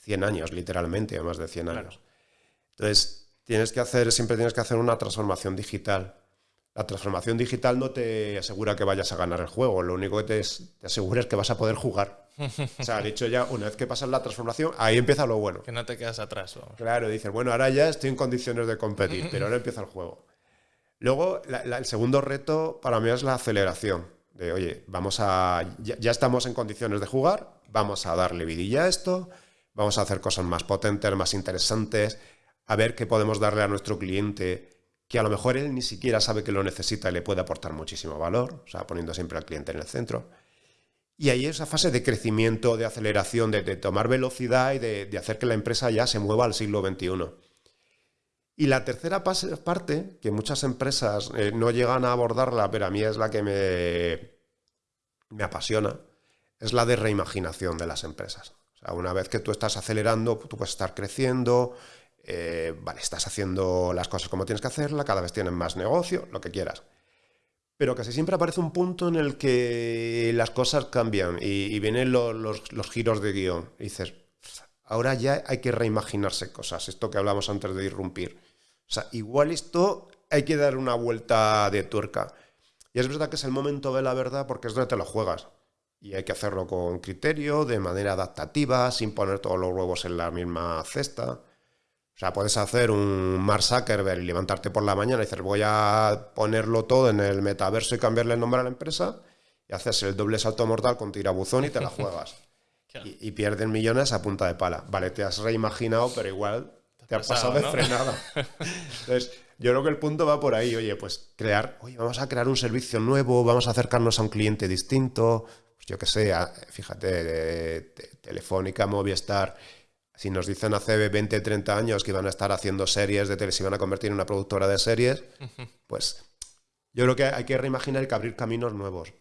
100 años, literalmente, o más de 100 años. Entonces, tienes que hacer, siempre tienes que hacer una transformación digital. La transformación digital no te asegura que vayas a ganar el juego, lo único que te, te asegura es que vas a poder jugar. O sea, dicho ya, una vez que pasas la transformación, ahí empieza lo bueno. Que no te quedas atrás. Claro, dices, bueno, ahora ya estoy en condiciones de competir, pero ahora empieza el juego. Luego, el segundo reto para mí es la aceleración. De, oye, vamos a. Ya, estamos en condiciones de jugar, vamos a darle vidilla a esto, vamos a hacer cosas más potentes, más interesantes, a ver qué podemos darle a nuestro cliente que a lo mejor él ni siquiera sabe que lo necesita y le puede aportar muchísimo valor, o sea, poniendo siempre al cliente en el centro. Y ahí esa fase de crecimiento, de aceleración, de, tomar velocidad y de, hacer que la empresa ya se mueva al siglo XXI. Y la tercera parte, que muchas empresas eh, no llegan a abordarla, pero a mí es la que me, me apasiona, es la de reimaginación de las empresas. O sea, una vez que tú estás acelerando, tú puedes estar creciendo, eh, vale, estás haciendo las cosas como tienes que hacerlas, cada vez tienes más negocio, lo que quieras pero casi siempre aparece un punto en el que las cosas cambian y, vienen los, giros de guion. Y dices, ahora ya hay que reimaginarse cosas, esto que hablamos antes de irrumpir. O sea, igual esto hay que dar una vuelta de tuerca. Y es verdad que es el momento de la verdad porque es donde te lo juegas. Y hay que hacerlo con criterio, de manera adaptativa, sin poner todos los huevos en la misma cesta. O sea, puedes hacer un Mark Zuckerberg y levantarte por la mañana y decir, voy a ponerlo todo en el metaverso y cambiarle el nombre a la empresa, y haces el doble salto mortal con tirabuzón y te la juegas. y, pierden millones a punta de pala. Vale, te has reimaginado, pero igual te has pasado, de frenada. Entonces, yo creo que el punto va por ahí, oye, pues crear, oye, vamos a crear un servicio nuevo, vamos a acercarnos a un cliente distinto, pues yo que sé, fíjate, Telefónica, Movistar, si nos dicen hace 20, 30 años que iban a estar haciendo series de tele, se iban a convertir en una productora de series, pues yo creo que hay que reimaginar y que abrir caminos nuevos,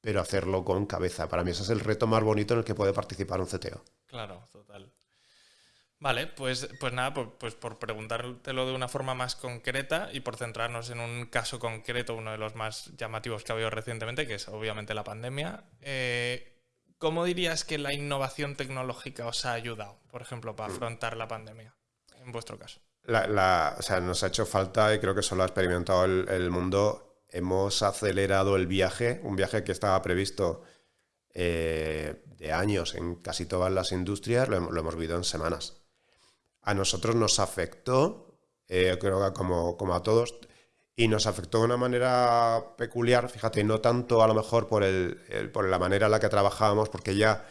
pero hacerlo con cabeza. Para mí ese es el reto más bonito en el que puede participar un CTO. Claro, total. Vale, pues, pues nada, pues, pues, por preguntártelo de una forma más concreta y por centrarnos en un caso concreto, uno de los más llamativos que ha habido recientemente, que es obviamente la pandemia. Eh, ¿Cómo dirías que la innovación tecnológica os ha ayudado, por ejemplo, para mm. afrontar la pandemia, en vuestro caso? o sea, nos ha hecho falta, y creo que eso lo ha experimentado el, mundo, hemos acelerado el viaje, un viaje que estaba previsto eh, de años en casi todas las industrias, lo, lo hemos vivido en semanas a nosotros nos afectó, eh, creo que como, como, a todos, y nos afectó de una manera peculiar, fíjate, no tanto a lo mejor por, el, por la manera en la que trabajábamos, porque ya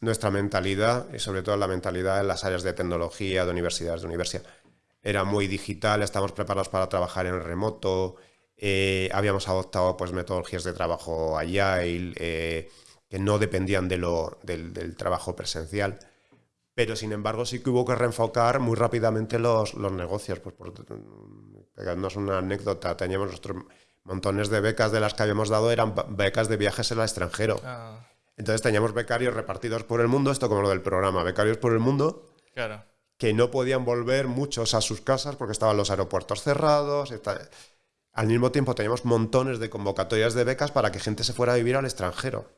nuestra mentalidad, y sobre todo la mentalidad en las áreas de tecnología, de universidades, de universidad, era muy digital, estamos preparados para trabajar en remoto, eh, habíamos adoptado pues, metodologías de trabajo agile, eh, que no dependían de lo, del trabajo presencial pero sin embargo sí que hubo que reenfocar muy rápidamente los, los negocios. Pues por pegarnos una anécdota, teníamos nuestros montones de becas de las que habíamos dado, eran becas de viajes al extranjero. Ah. Entonces teníamos becarios repartidos por el mundo, esto como lo del programa, becarios por el mundo, claro. que no podían volver muchos a sus casas porque estaban los aeropuertos cerrados. Al mismo tiempo teníamos montones de convocatorias de becas para que gente se fuera a vivir al extranjero.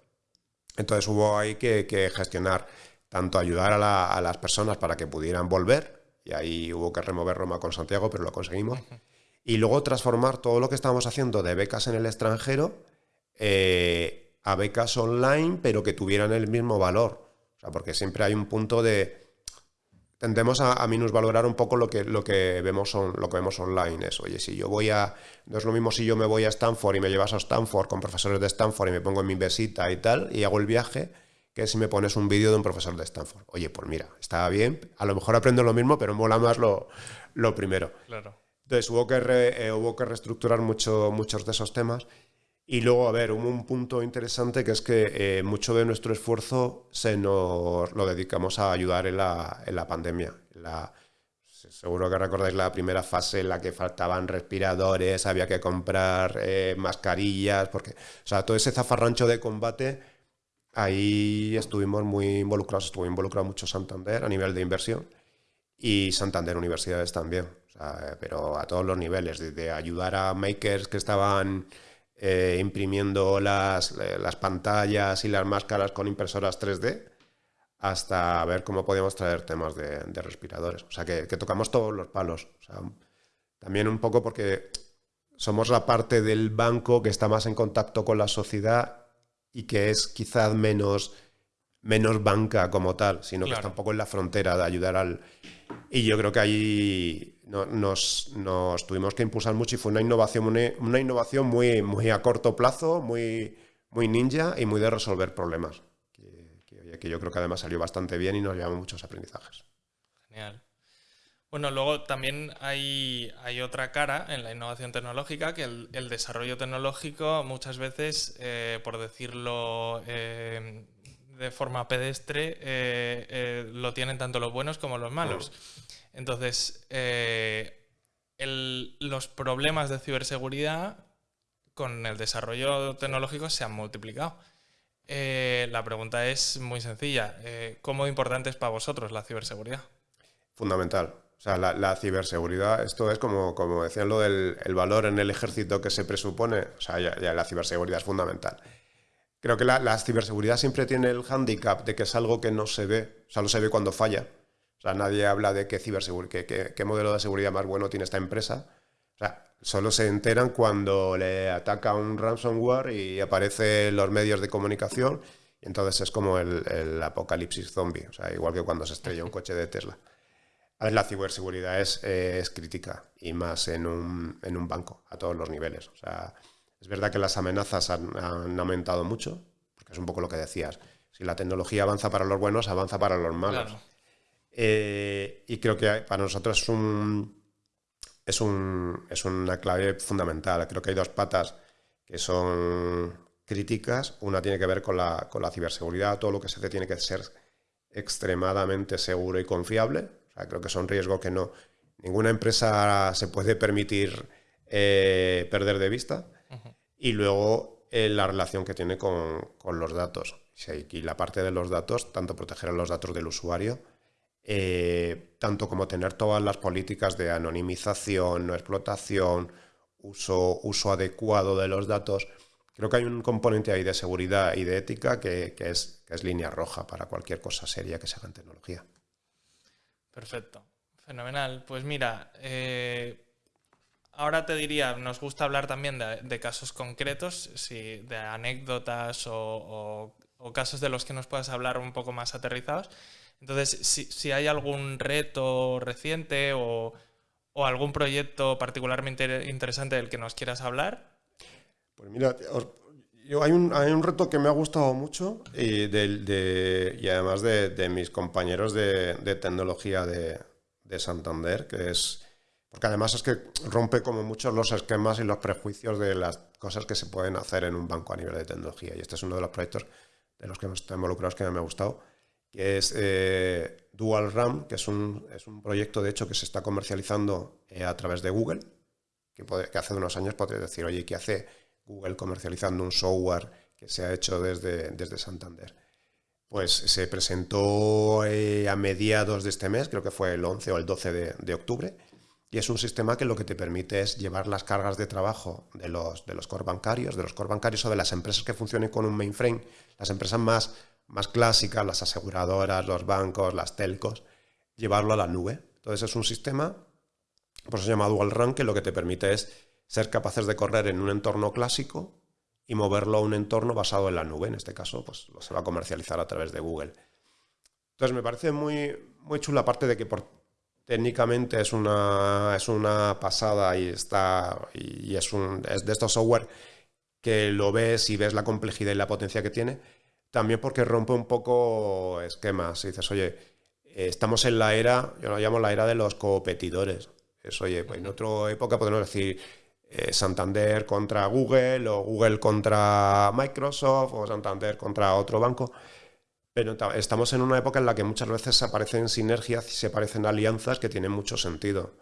Entonces hubo ahí que, que gestionar tanto ayudar a, las personas para que pudieran volver, y ahí hubo que remover Roma con Santiago, pero lo conseguimos, y luego transformar todo lo que estábamos haciendo de becas en el extranjero eh, a becas online, pero que tuvieran el mismo valor. O sea, porque siempre hay un punto de... Tendemos a, a minusvalorar un poco lo que, lo, que vemos lo que vemos online. Es, oye, si yo voy a... No es lo mismo si yo me voy a Stanford y me llevas a Stanford con profesores de Stanford y me pongo en mi besita y tal, y hago el viaje, que si me pones un vídeo de un profesor de Stanford. Oye, pues mira, estaba bien, a lo mejor aprendo lo mismo, pero mola más lo, lo primero. Claro. Entonces hubo que, eh, hubo que reestructurar mucho, muchos de esos temas. Y luego, a ver, hubo un punto interesante que es que eh, mucho de nuestro esfuerzo se nos lo dedicamos a ayudar en la, en la pandemia. La, seguro que recordáis la primera fase en la que faltaban respiradores, había que comprar eh, mascarillas, porque, o sea, todo ese zafarrancho de combate Ahí estuvimos muy involucrados, estuvo involucrado mucho Santander a nivel de inversión y Santander Universidades también, pero a todos los niveles, desde ayudar a makers que estaban eh, imprimiendo las, las, pantallas y las máscaras con impresoras 3D, hasta ver cómo podíamos traer temas de, respiradores. O sea, que, tocamos todos los palos. también un poco porque somos la parte del banco que está más en contacto con la sociedad y que es quizás menos, menos banca como tal, sino que está un poco en la frontera de ayudar al... Y yo creo que ahí nos, nos, tuvimos que impulsar mucho y fue una innovación, una, innovación muy, muy a corto plazo, muy, muy ninja y muy de resolver problemas. Que, que yo creo que además salió bastante bien y nos llevamos muchos aprendizajes. Genial. Bueno, luego también hay, hay, otra cara en la innovación tecnológica, que el, desarrollo tecnológico muchas veces, eh, por decirlo eh, de forma pedestre, eh, lo tienen tanto los buenos como los malos. Entonces, los problemas de ciberseguridad con el desarrollo tecnológico se han multiplicado. la pregunta es muy sencilla. ¿Cómo importante es para vosotros la ciberseguridad? Fundamental. O sea, la, ciberseguridad, esto es como, como decían lo del valor en el ejército que se presupone, o sea, ya, la ciberseguridad es fundamental. Creo que la, ciberseguridad siempre tiene el hándicap de que es algo que no se ve, o sea, no se ve cuando falla. O sea, nadie habla de qué, qué, qué modelo de seguridad más bueno tiene esta empresa. O sea, solo se enteran cuando le ataca un ransomware y aparecen los medios de comunicación y entonces es como el, el apocalipsis zombie, o sea, igual que cuando se estrella un coche de Tesla. A ver, la ciberseguridad es, es crítica y más en un, en un, banco, a todos los niveles. O sea, es verdad que las amenazas han, aumentado mucho, porque es un poco lo que decías. Si la tecnología avanza para los buenos, avanza para los malos. Eh, y creo que para nosotros es, un, es, un, es una clave fundamental. Creo que hay dos patas que son críticas. Una tiene que ver con la, con la ciberseguridad. Todo lo que se hace tiene que ser extremadamente seguro y confiable. Creo que son riesgos que no ninguna empresa se puede permitir eh, perder de vista. Y luego eh, la relación que tiene con, con los datos. Y la parte de los datos, tanto proteger a los datos del usuario, eh, tanto como tener todas las políticas de anonimización, no explotación, uso, uso adecuado de los datos. Creo que hay un componente ahí de seguridad y de ética que, es, es línea roja para cualquier cosa seria que se haga en tecnología. Perfecto, fenomenal. Pues mira, eh, ahora te diría, nos gusta hablar también de, casos concretos, si, de anécdotas o, casos de los que nos puedas hablar un poco más aterrizados. Entonces, si, hay algún reto reciente o, algún proyecto particularmente interesante del que nos quieras hablar. Pues mira, yo, hay, un, hay, un, reto que me ha gustado mucho y, y además de, mis compañeros de, tecnología de, de Santander, que es porque además es que rompe como muchos los esquemas y los prejuicios de las cosas que se pueden hacer en un banco a nivel de tecnología. Y este es uno de los proyectos de los que hemos estado involucrados que me ha gustado, que es eh, Dual RAM, que es un, es un, proyecto de hecho que se está comercializando eh, a través de Google, que, que hace unos años podría decir, oye, ¿qué hace Google comercializando un software que se ha hecho desde, desde Santander? Pues se presentó eh, a mediados de este mes, creo que fue el 11 o el 12 de octubre, y es un sistema que lo que te permite es llevar las cargas de trabajo de los, de los core bancarios, de los core bancarios o de las empresas que funcionen con un mainframe, las empresas más, más clásicas, las aseguradoras, los bancos, las telcos, llevarlo a la nube. Entonces es un sistema, por eso se llama Dual Run, que lo que te permite es ser capaces de correr en un entorno clásico y moverlo a un entorno basado en la nube. En este caso, pues se va a comercializar a través de Google. Entonces me parece muy, muy chula, aparte de que por técnicamente es una, es una pasada y, está, y es, un, es de estos software que lo ves y ves la complejidad y la potencia que tiene, también porque rompe un poco esquemas. Y dices, oye, estamos en la era, yo lo llamo la era de los competidores. Es, oye, pues en otra época podemos decir eh, Santander contra Google o Google contra Microsoft o Santander contra otro banco. Pero estamos en una época en la que muchas veces aparecen sinergias y se aparecen alianzas que tienen mucho sentido.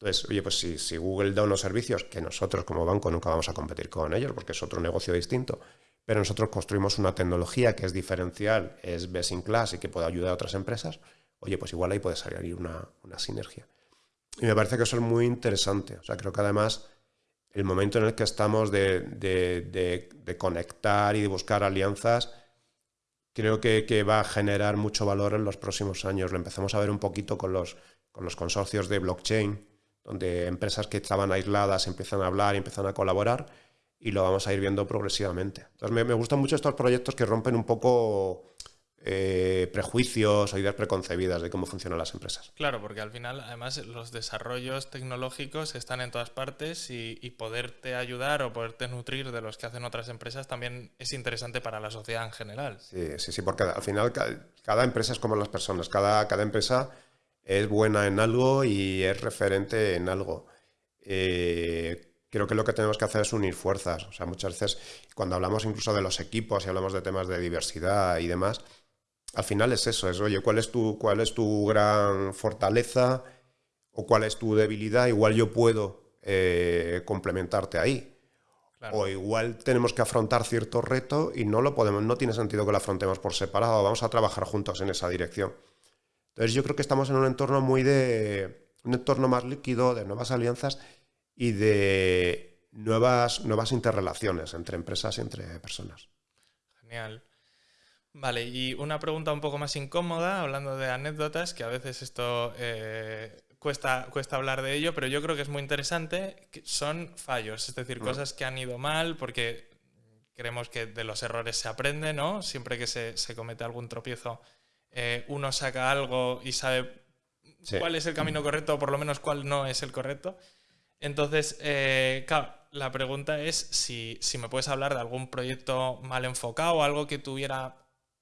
Entonces, oye, pues si, Google da unos servicios que nosotros como banco nunca vamos a competir con ellos porque es otro negocio distinto, pero nosotros construimos una tecnología que es diferencial, es best in class y que puede ayudar a otras empresas, oye, pues igual ahí puede salir una, sinergia. Y me parece que eso es muy interesante. O sea, creo que además el momento en el que estamos de, de conectar y de buscar alianzas creo que, va a generar mucho valor en los próximos años. Lo empezamos a ver un poquito con los, con los consorcios de blockchain, donde empresas que estaban aisladas empiezan a hablar y empiezan a colaborar y lo vamos a ir viendo progresivamente. Entonces me gustan mucho estos proyectos que rompen un poco eh, prejuicios o ideas preconcebidas de cómo funcionan las empresas. Claro, porque al final, además, los desarrollos tecnológicos están en todas partes y, poderte ayudar o poderte nutrir de los que hacen otras empresas también es interesante para la sociedad en general. Sí, sí, sí, porque al final cada, empresa es como las personas, cada, cada empresa es buena en algo y es referente en algo. Eh, creo que lo que tenemos que hacer es unir fuerzas. O sea, muchas veces cuando hablamos incluso de los equipos y hablamos de temas de diversidad y demás, al final es eso, es, oye, ¿cuál es tu, cuál es tu gran fortaleza o cuál es tu debilidad? Igual yo puedo eh, complementarte ahí. O igual tenemos que afrontar cierto reto y no lo podemos, no tiene sentido que lo afrontemos por separado, vamos a trabajar juntos en esa dirección. Entonces yo creo que estamos en un entorno muy de, un entorno más líquido, de nuevas alianzas y de nuevas, nuevas interrelaciones entre empresas y entre personas. Genial. Vale, y una pregunta un poco más incómoda, hablando de anécdotas, que a veces esto eh, cuesta, cuesta hablar de ello, pero yo creo que es muy interesante, son fallos, es decir, cosas que han ido mal, porque creemos que de los errores se aprende, ¿no? Siempre que se, comete algún tropiezo, eh, uno saca algo y sabe cuál es el camino correcto o por lo menos cuál no es el correcto. Entonces, eh, claro, la pregunta es si, si, me puedes hablar de algún proyecto mal enfocado, algo que tuviera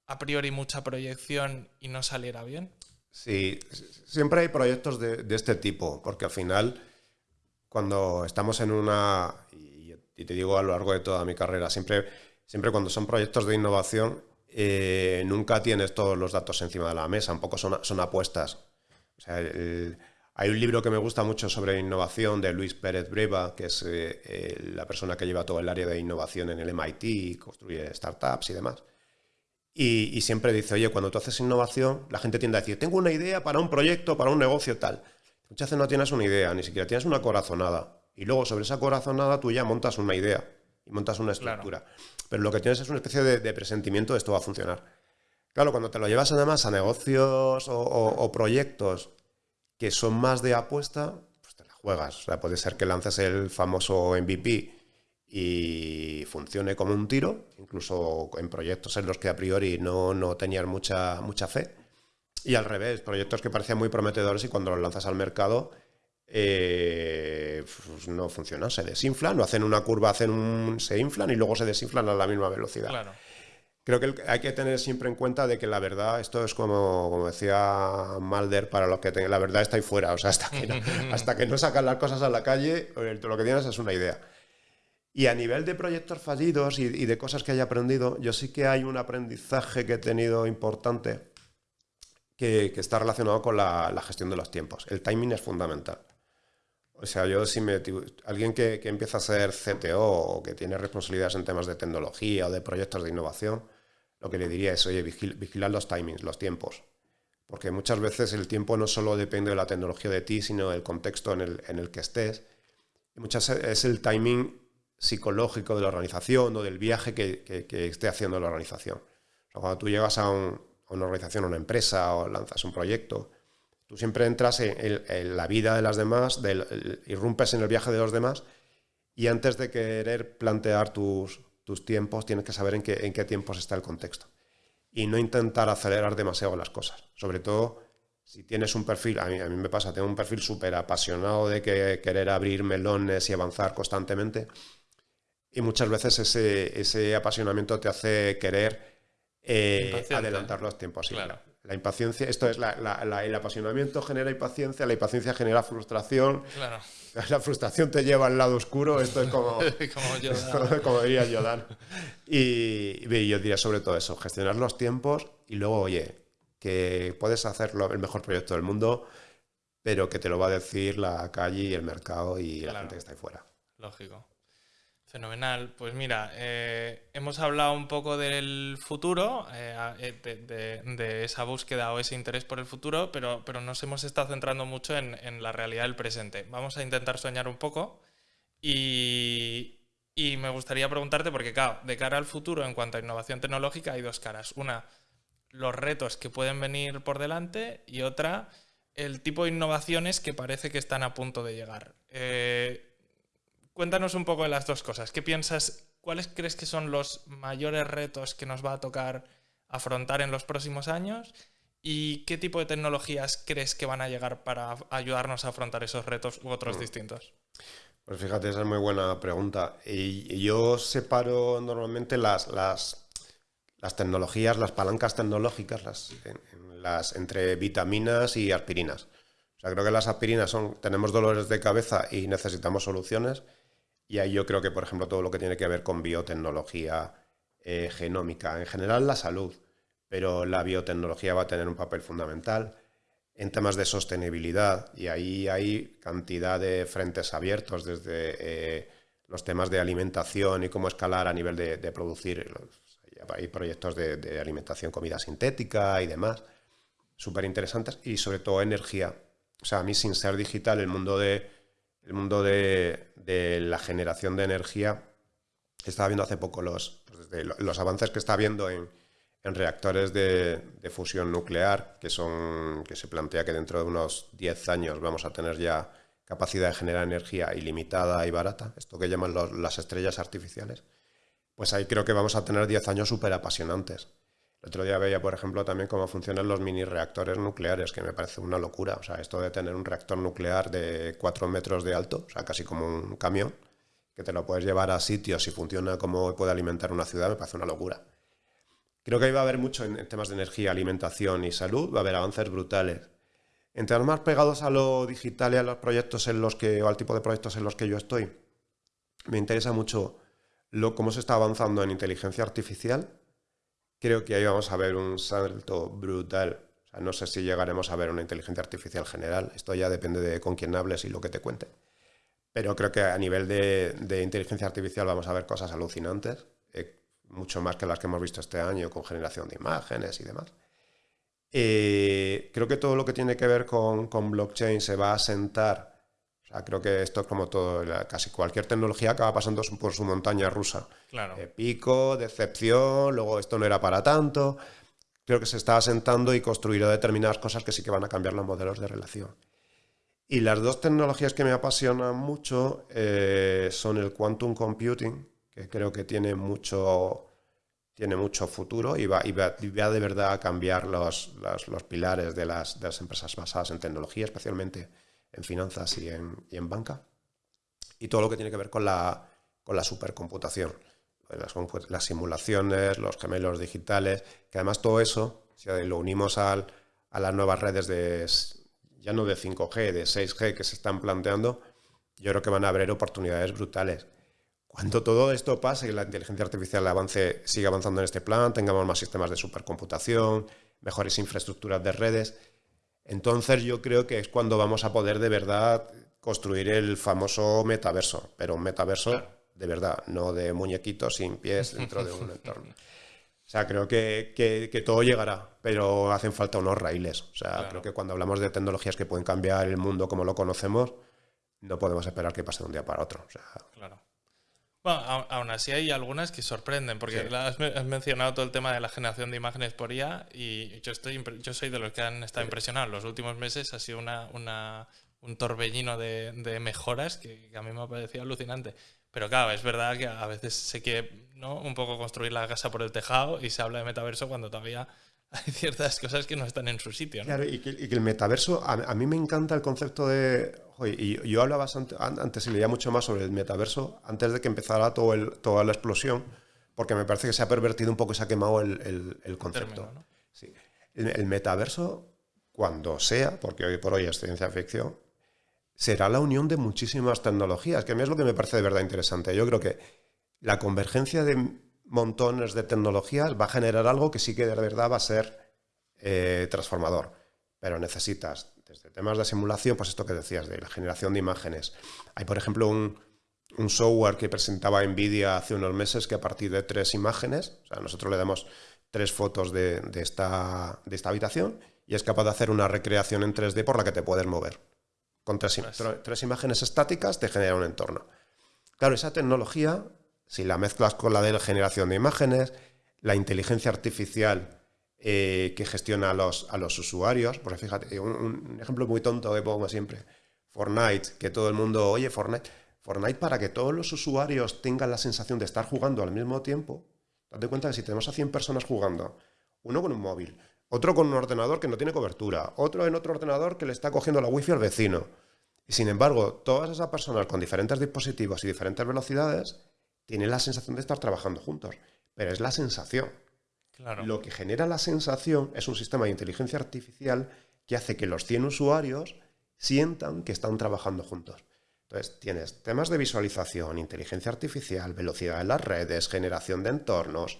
a priori mucha proyección y no saliera bien? Sí, siempre hay proyectos de, este tipo, porque al final, cuando estamos en una, y, te digo a lo largo de toda mi carrera, siempre, siempre cuando son proyectos de innovación, eh, nunca tienes todos los datos encima de la mesa, un poco son, son apuestas. Hay un libro que me gusta mucho sobre innovación de Luis Pérez Breva, que es eh, la persona que lleva todo el área de innovación en el MIT, construye startups y demás. Y, siempre dice, oye, cuando tú haces innovación, la gente tiende a decir, tengo una idea para un proyecto, para un negocio tal. Muchas veces no tienes una idea, ni siquiera tienes una corazonada. Y luego sobre esa corazonada tú ya montas una idea y montas una estructura. Pero lo que tienes es una especie de, presentimiento de esto va a funcionar. Claro, cuando te lo llevas además a negocios o, proyectos que son más de apuesta, pues te la juegas. O sea, puede ser que lances el famoso MVP y funcione como un tiro, incluso en proyectos en los que a priori no, no tenías mucha, mucha fe. Y al revés, proyectos que parecían muy prometedores y cuando los lanzas al mercado eh, pues no funcionan, se desinflan, no hacen una curva, hacen un, se inflan y luego se desinflan a la misma velocidad. Creo que hay que tener siempre en cuenta de que la verdad, esto es como, como decía Malder, para los que la verdad está ahí fuera, o sea, hasta que, no, hasta que no sacan las cosas a la calle, eh, lo que tienes es una idea. Y a nivel de proyectos fallidos y, de cosas que haya aprendido, yo sí que hay un aprendizaje que he tenido importante que, está relacionado con la, gestión de los tiempos. El timing es fundamental. O sea, yo si me... Alguien que, empieza a ser CTO o que tiene responsabilidades en temas de tecnología o de proyectos de innovación, lo que le diría es, oye, vigilar los timings, los tiempos. Porque muchas veces el tiempo no solo depende de la tecnología de ti, sino del contexto en el, en el que estés. Y muchas es el timing psicológico de la organización o del viaje que, esté haciendo la organización. cuando tú llegas a, una organización, a una empresa o lanzas un proyecto, tú siempre entras en, la vida de las demás, irrumpes en el viaje de los demás y antes de querer plantear tus, tiempos, tienes que saber en qué, tiempos está el contexto. Y no intentar acelerar demasiado las cosas. Sobre todo si tienes un perfil, a mí, a mí me pasa, tengo un perfil súper apasionado de que, querer abrir melones y avanzar constantemente y muchas veces ese, ese apasionamiento te hace querer eh, adelantar los tiempos. claro. La impaciencia, esto es el apasionamiento genera impaciencia, la impaciencia genera frustración. Claro. La frustración te lleva al lado oscuro, esto es como, como, como, diría Yodan. Y, y, yo diría sobre todo eso, gestionar los tiempos y luego, oye, que puedes hacerlo el mejor proyecto del mundo, pero que te lo va a decir la calle y el mercado y la gente que está ahí fuera. Lógico. Fenomenal. Pues mira, eh, hemos hablado un poco del futuro, eh, eh, de, esa búsqueda o ese interés por el futuro, pero, pero nos hemos estado centrando mucho en, la realidad del presente. Vamos a intentar soñar un poco y, y, me gustaría preguntarte, porque claro, de cara al futuro en cuanto a innovación tecnológica hay dos caras. Una, los retos que pueden venir por delante y otra, el tipo de innovaciones que parece que están a punto de llegar. Cuéntanos un poco de las dos cosas. ¿Qué piensas? ¿Cuáles crees que son los mayores retos que nos va a tocar afrontar en los próximos años? ¿Y qué tipo de tecnologías crees que van a llegar para ayudarnos a afrontar esos retos u otros mm. distintos? Pues fíjate, esa es muy buena pregunta. Y yo separo normalmente las, las, las tecnologías, las palancas tecnológicas las, las, entre vitaminas y aspirinas. O sea, creo que las aspirinas son, tenemos dolores de cabeza y necesitamos soluciones. Y ahí yo creo que, por ejemplo, todo lo que tiene que ver con biotecnología eh, genómica, en general la salud, pero la biotecnología va a tener un papel fundamental en temas de sostenibilidad y ahí hay cantidad de frentes abiertos desde eh, los temas de alimentación y cómo escalar a nivel de, producir. Hay proyectos de, de, alimentación, comida sintética y demás, súper interesantes y sobre todo energía. O sea, a mí sin ser digital, el mundo de el mundo de, la generación de energía, estaba viendo hace poco los, pues avances que está habiendo en, reactores de, fusión nuclear, que, son, que se plantea que dentro de unos 10 años vamos a tener ya capacidad de generar energía ilimitada y barata, esto que llaman las estrellas artificiales, pues ahí creo que vamos a tener 10 años súper apasionantes. El otro día veía, por ejemplo, también cómo funcionan los mini reactores nucleares, que me parece una locura. O sea, esto de tener un reactor nuclear de 4 metros de alto, o sea, casi como un camión, que te lo puedes llevar a sitios y funciona como puede alimentar una ciudad, me parece una locura. Creo que ahí va a haber mucho en, temas de energía, alimentación y salud, va a haber avances brutales. En temas más pegados a lo digital y a los proyectos en los que, o al tipo de proyectos en los que yo estoy, me interesa mucho lo, cómo se está avanzando en inteligencia artificial. Creo que ahí vamos a ver un salto brutal. no sé si llegaremos a ver una inteligencia artificial general. Esto ya depende de con quién hables y lo que te cuente. Pero creo que a nivel de, inteligencia artificial vamos a ver cosas alucinantes, eh, mucho más que las que hemos visto este año con generación de imágenes y demás. Eh, creo que todo lo que tiene que ver con, blockchain se va a sentar. O sea, creo que esto es como todo, casi cualquier tecnología acaba pasando por su montaña rusa. Claro. Eh, pico, decepción, luego esto no era para tanto. Creo que se está asentando y construirá determinadas cosas que sí que van a cambiar los modelos de relación. Y las dos tecnologías que me apasionan mucho eh, son el quantum computing, que creo que tiene mucho, tiene mucho futuro y va, y va, de verdad a cambiar los, los, pilares de las, de las, empresas basadas en tecnología, especialmente en finanzas y en, y en, banca. Y todo lo que tiene que ver con la, con la supercomputación, las, simulaciones, los gemelos digitales, que además todo eso, si lo unimos al, a las nuevas redes de ya no de 5G, de 6G que se están planteando, yo creo que van a haber oportunidades brutales. Cuando todo esto pase y la inteligencia artificial avance, siga avanzando en este plan, tengamos más sistemas de supercomputación, mejores infraestructuras de redes, entonces yo creo que es cuando vamos a poder de verdad construir el famoso metaverso, pero un metaverso de verdad, no de muñequitos sin pies dentro de un entorno. O sea, creo que, todo llegará, pero hacen falta unos raíles. O sea, creo que cuando hablamos de tecnologías que pueden cambiar el mundo como lo conocemos, no podemos esperar que pase de un día para otro. claro. Bueno, aún así hay algunas que sorprenden, porque has, mencionado todo el tema de la generación de imágenes por IA y yo, estoy, yo soy de los que han estado impresionados. Los últimos meses ha sido una, un torbellino de, mejoras que, que, a mí me ha parecido alucinante. Pero claro, es verdad que a veces se quiere ¿no? un poco construir la casa por el tejado y se habla de metaverso cuando todavía hay ciertas cosas que no están en su sitio. Claro, y que, el metaverso, a, mí me encanta el concepto de... y yo hablaba antes y leía mucho más sobre el metaverso antes de que empezara todo el, toda la explosión, porque me parece que se ha pervertido un poco y se ha quemado el, concepto. sí. el metaverso, cuando sea, porque hoy por hoy es ciencia ficción, será la unión de muchísimas tecnologías, que a mí es lo que me parece de verdad interesante. Yo creo que la convergencia de montones de tecnologías va a generar algo que sí que de verdad va a ser eh, transformador. Pero necesitas, desde temas de simulación, pues esto que decías, de la generación de imágenes. Hay, por ejemplo, un, software que presentaba NVIDIA hace unos meses que a partir de tres imágenes, o sea, nosotros le damos tres fotos de, esta, de esta habitación y es capaz de hacer una recreación en 3D por la que te puedes mover. Con tres, imágenes estáticas te genera un entorno. Claro, esa tecnología, si la mezclas con la de la generación de imágenes, la inteligencia artificial eh, que gestiona a los, a los usuarios, porque fíjate, un, ejemplo muy tonto que pongo siempre, Fortnite, que todo el mundo, oye, Fortnite, Fortnite para que todos los usuarios tengan la sensación de estar jugando al mismo tiempo, date cuenta que si tenemos a 100 personas jugando, uno con un móvil, otro con un ordenador que no tiene cobertura, otro en otro ordenador que le está cogiendo la wifi al vecino. Y sin embargo, todas esas personas con diferentes dispositivos y diferentes velocidades tienen la sensación de estar trabajando juntos. Pero es la sensación. Lo que genera la sensación es un sistema de inteligencia artificial que hace que los 100 usuarios sientan que están trabajando juntos. Entonces, tienes temas de visualización, inteligencia artificial, velocidad en las redes, generación de entornos.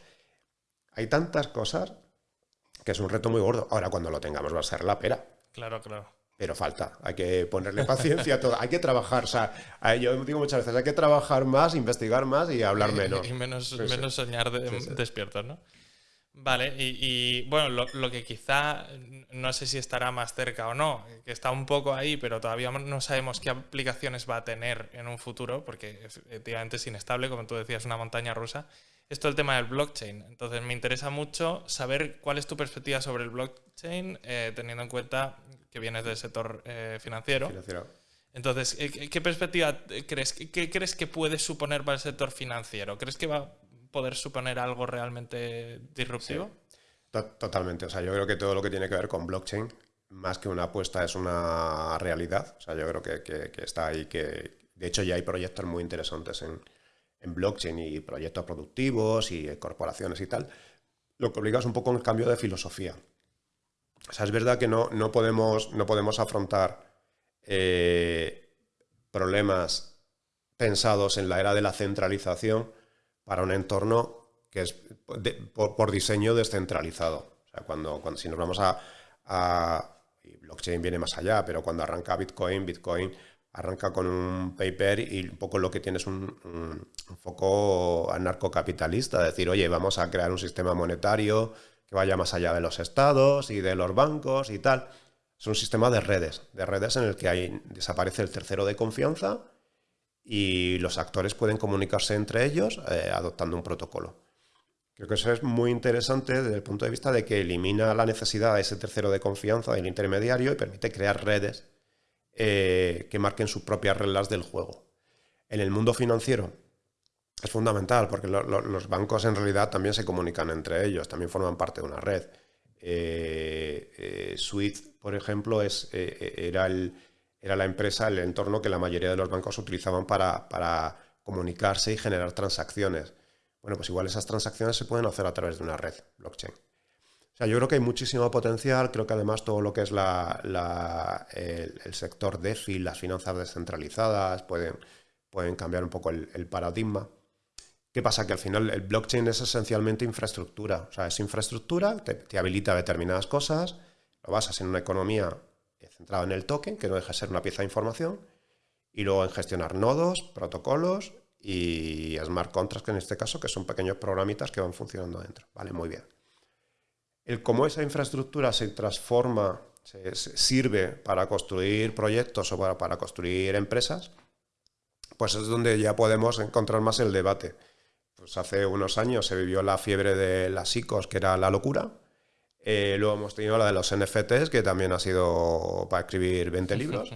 Hay tantas cosas que es un reto muy gordo. Ahora cuando lo tengamos va a ser la pera. Claro, claro. Pero falta, hay que ponerle paciencia a todo, hay que trabajar, o sea, yo digo muchas veces, hay que trabajar más, investigar más y hablar menos. Y menos, menos soñar despiertos, ¿no? Vale, y, bueno, lo, que quizá no sé si estará más cerca o no, que está un poco ahí, pero todavía no sabemos qué aplicaciones va a tener en un futuro, porque efectivamente es inestable, como tú decías, una montaña rusa esto es el tema del blockchain. Entonces me interesa mucho saber cuál es tu perspectiva sobre el blockchain, eh, teniendo en cuenta que vienes del sector eh, financiero. Entonces, eh, ¿qué perspectiva crees? ¿Qué crees que puede suponer para el sector financiero? ¿Crees que va a poder suponer algo realmente disruptivo? Totalmente. O sea, yo creo que todo lo que tiene que ver con blockchain, más que una apuesta, es una realidad. O sea, yo creo que, que está ahí, que de hecho ya hay proyectos muy interesantes en, en blockchain y proyectos productivos y corporaciones y tal. lo que obliga es un poco un cambio de filosofía. O sea, es verdad que no, no, podemos, no podemos afrontar eh, problemas pensados en la era de la centralización para un entorno que es por, diseño descentralizado. O sea, cuando, cuando si nos vamos a, a blockchain viene más allá, pero cuando arranca Bitcoin, Bitcoin arranca con un paper y un poco lo que tiene es un, foco anarcocapitalista, decir, oye, vamos a crear un sistema monetario que vaya más allá de los estados y de los bancos y tal. Es un sistema de redes, de redes en el que hay, desaparece el tercero de confianza y los actores pueden comunicarse entre ellos eh, adoptando un protocolo. Creo que eso es muy interesante desde el punto de vista de que elimina la necesidad de ese tercero de confianza del intermediario y permite crear redes eh, que marquen sus propias reglas del juego. En el mundo financiero es fundamental porque los bancos en realidad también se comunican entre ellos, también forman parte de una red. Eh, eh Swift, por ejemplo, es, era, el, era la empresa, el entorno que la mayoría de los bancos utilizaban para, para comunicarse y generar transacciones. Bueno, pues igual esas transacciones se pueden hacer a través de una red blockchain. Sea, yo creo que hay muchísimo potencial, creo que además todo lo que es el, sector DeFi, las finanzas descentralizadas, pueden, pueden cambiar un poco el, paradigma. ¿Qué pasa? Que al final el blockchain es esencialmente infraestructura. O sea, es infraestructura, te, te habilita determinadas cosas, lo basas en una economía centrada en el token, que no deja de ser una pieza de información, y luego en gestionar nodos, protocolos y smart contracts, que en este caso que son pequeños programitas que van funcionando dentro. Vale, muy bien. El cómo esa infraestructura se transforma, se, sirve para construir proyectos o para, para, construir empresas, pues es donde ya podemos encontrar más el debate. Pues hace unos años se vivió la fiebre de las ICOs, que era la locura. Eh, luego hemos tenido la de los NFTs, que también ha sido para escribir 20 libros.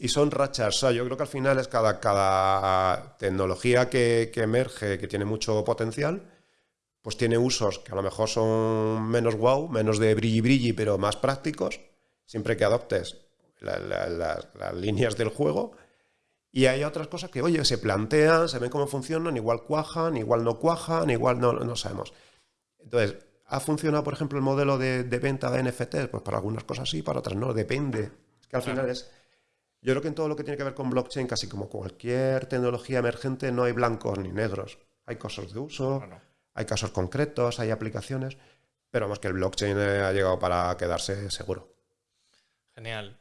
y son rachas. O sea, yo creo que al final es cada, cada tecnología que, emerge, que tiene mucho potencial, pues tiene usos que a lo mejor son menos wow, menos de brilli brilli, pero más prácticos, siempre que adoptes las líneas del juego. Y hay otras cosas que, oye, se plantean, se ven cómo funcionan, igual cuajan, igual no cuajan, igual no, no sabemos. Entonces, ¿ha funcionado, por ejemplo, el modelo de, venta de NFTs? Pues para algunas cosas sí, para otras no, depende. Es que al final es yo creo que en todo lo que tiene que ver con blockchain, casi como cualquier tecnología emergente, no hay blancos ni negros. Hay casos de uso, hay casos concretos, hay aplicaciones, pero más que el blockchain ha llegado para quedarse seguro. Genial.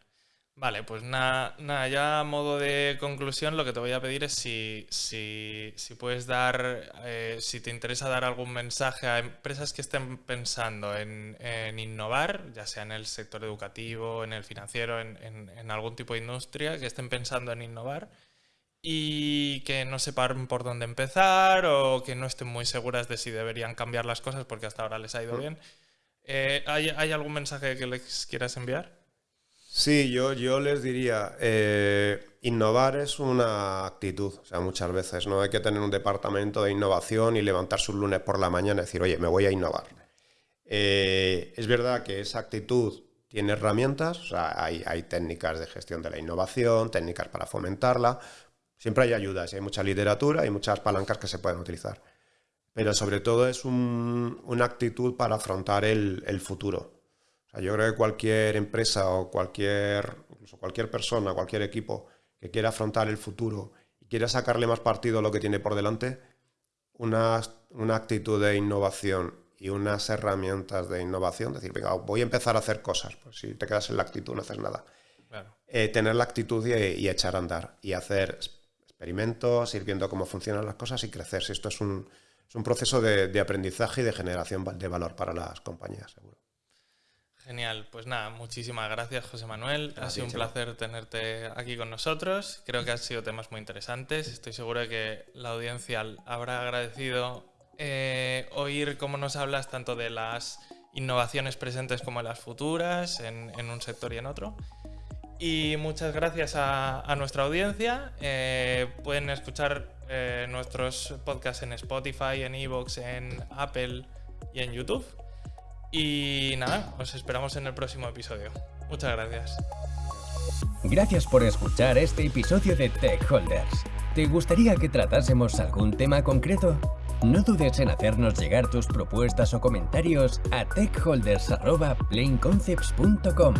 Vale, pues nada, ya a modo de conclusión lo que te voy a pedir es si, si, puedes dar, eh, si te interesa dar algún mensaje a empresas que estén pensando en, innovar, ya sea en el sector educativo, en el financiero, en, algún tipo de industria, que estén pensando en innovar y que no sepan por dónde empezar o que no estén muy seguras de si deberían cambiar las cosas porque hasta ahora les ha ido bien. Eh, ¿hay, ¿Hay algún mensaje que les quieras enviar? Sí, yo, yo les diría, eh, innovar es una actitud, o sea, muchas veces no hay que tener un departamento de innovación y levantarse un lunes por la mañana y decir, oye, me voy a innovar. Eh, es verdad que esa actitud tiene herramientas, o sea, hay, hay, técnicas de gestión de la innovación, técnicas para fomentarla, siempre hay ayudas, hay mucha literatura y muchas palancas que se pueden utilizar. Pero sobre todo es una actitud para afrontar el, el futuro yo creo que cualquier empresa o cualquier, incluso cualquier persona, cualquier equipo que quiera afrontar el futuro y quiera sacarle más partido a lo que tiene por delante, una, una actitud de innovación y unas herramientas de innovación, decir, venga, voy a empezar a hacer cosas, pues si te quedas en la actitud no haces nada. Eh, tener la actitud y, echar a andar y hacer experimentos, ir viendo cómo funcionan las cosas y crecer. Si esto es un, es un proceso de, de aprendizaje y de generación de valor para las compañías, seguro. Genial, pues nada, muchísimas gracias José Manuel. ha sido un placer tenerte aquí con nosotros. Creo que han sido temas muy interesantes. Estoy seguro de que la audiencia habrá agradecido eh, oír cómo nos hablas tanto de las innovaciones presentes como de las futuras en, un sector y en otro. Y muchas gracias a, nuestra audiencia. Eh, pueden escuchar eh, nuestros podcasts en Spotify, en Evox, en Apple y en YouTube. Y nada, os esperamos en el próximo episodio. Muchas gracias. Gracias por escuchar este episodio de Tech Holders. ¿Te gustaría que tratásemos algún tema concreto? No dudes en hacernos llegar tus propuestas o comentarios a techholders.planeconcepts.com.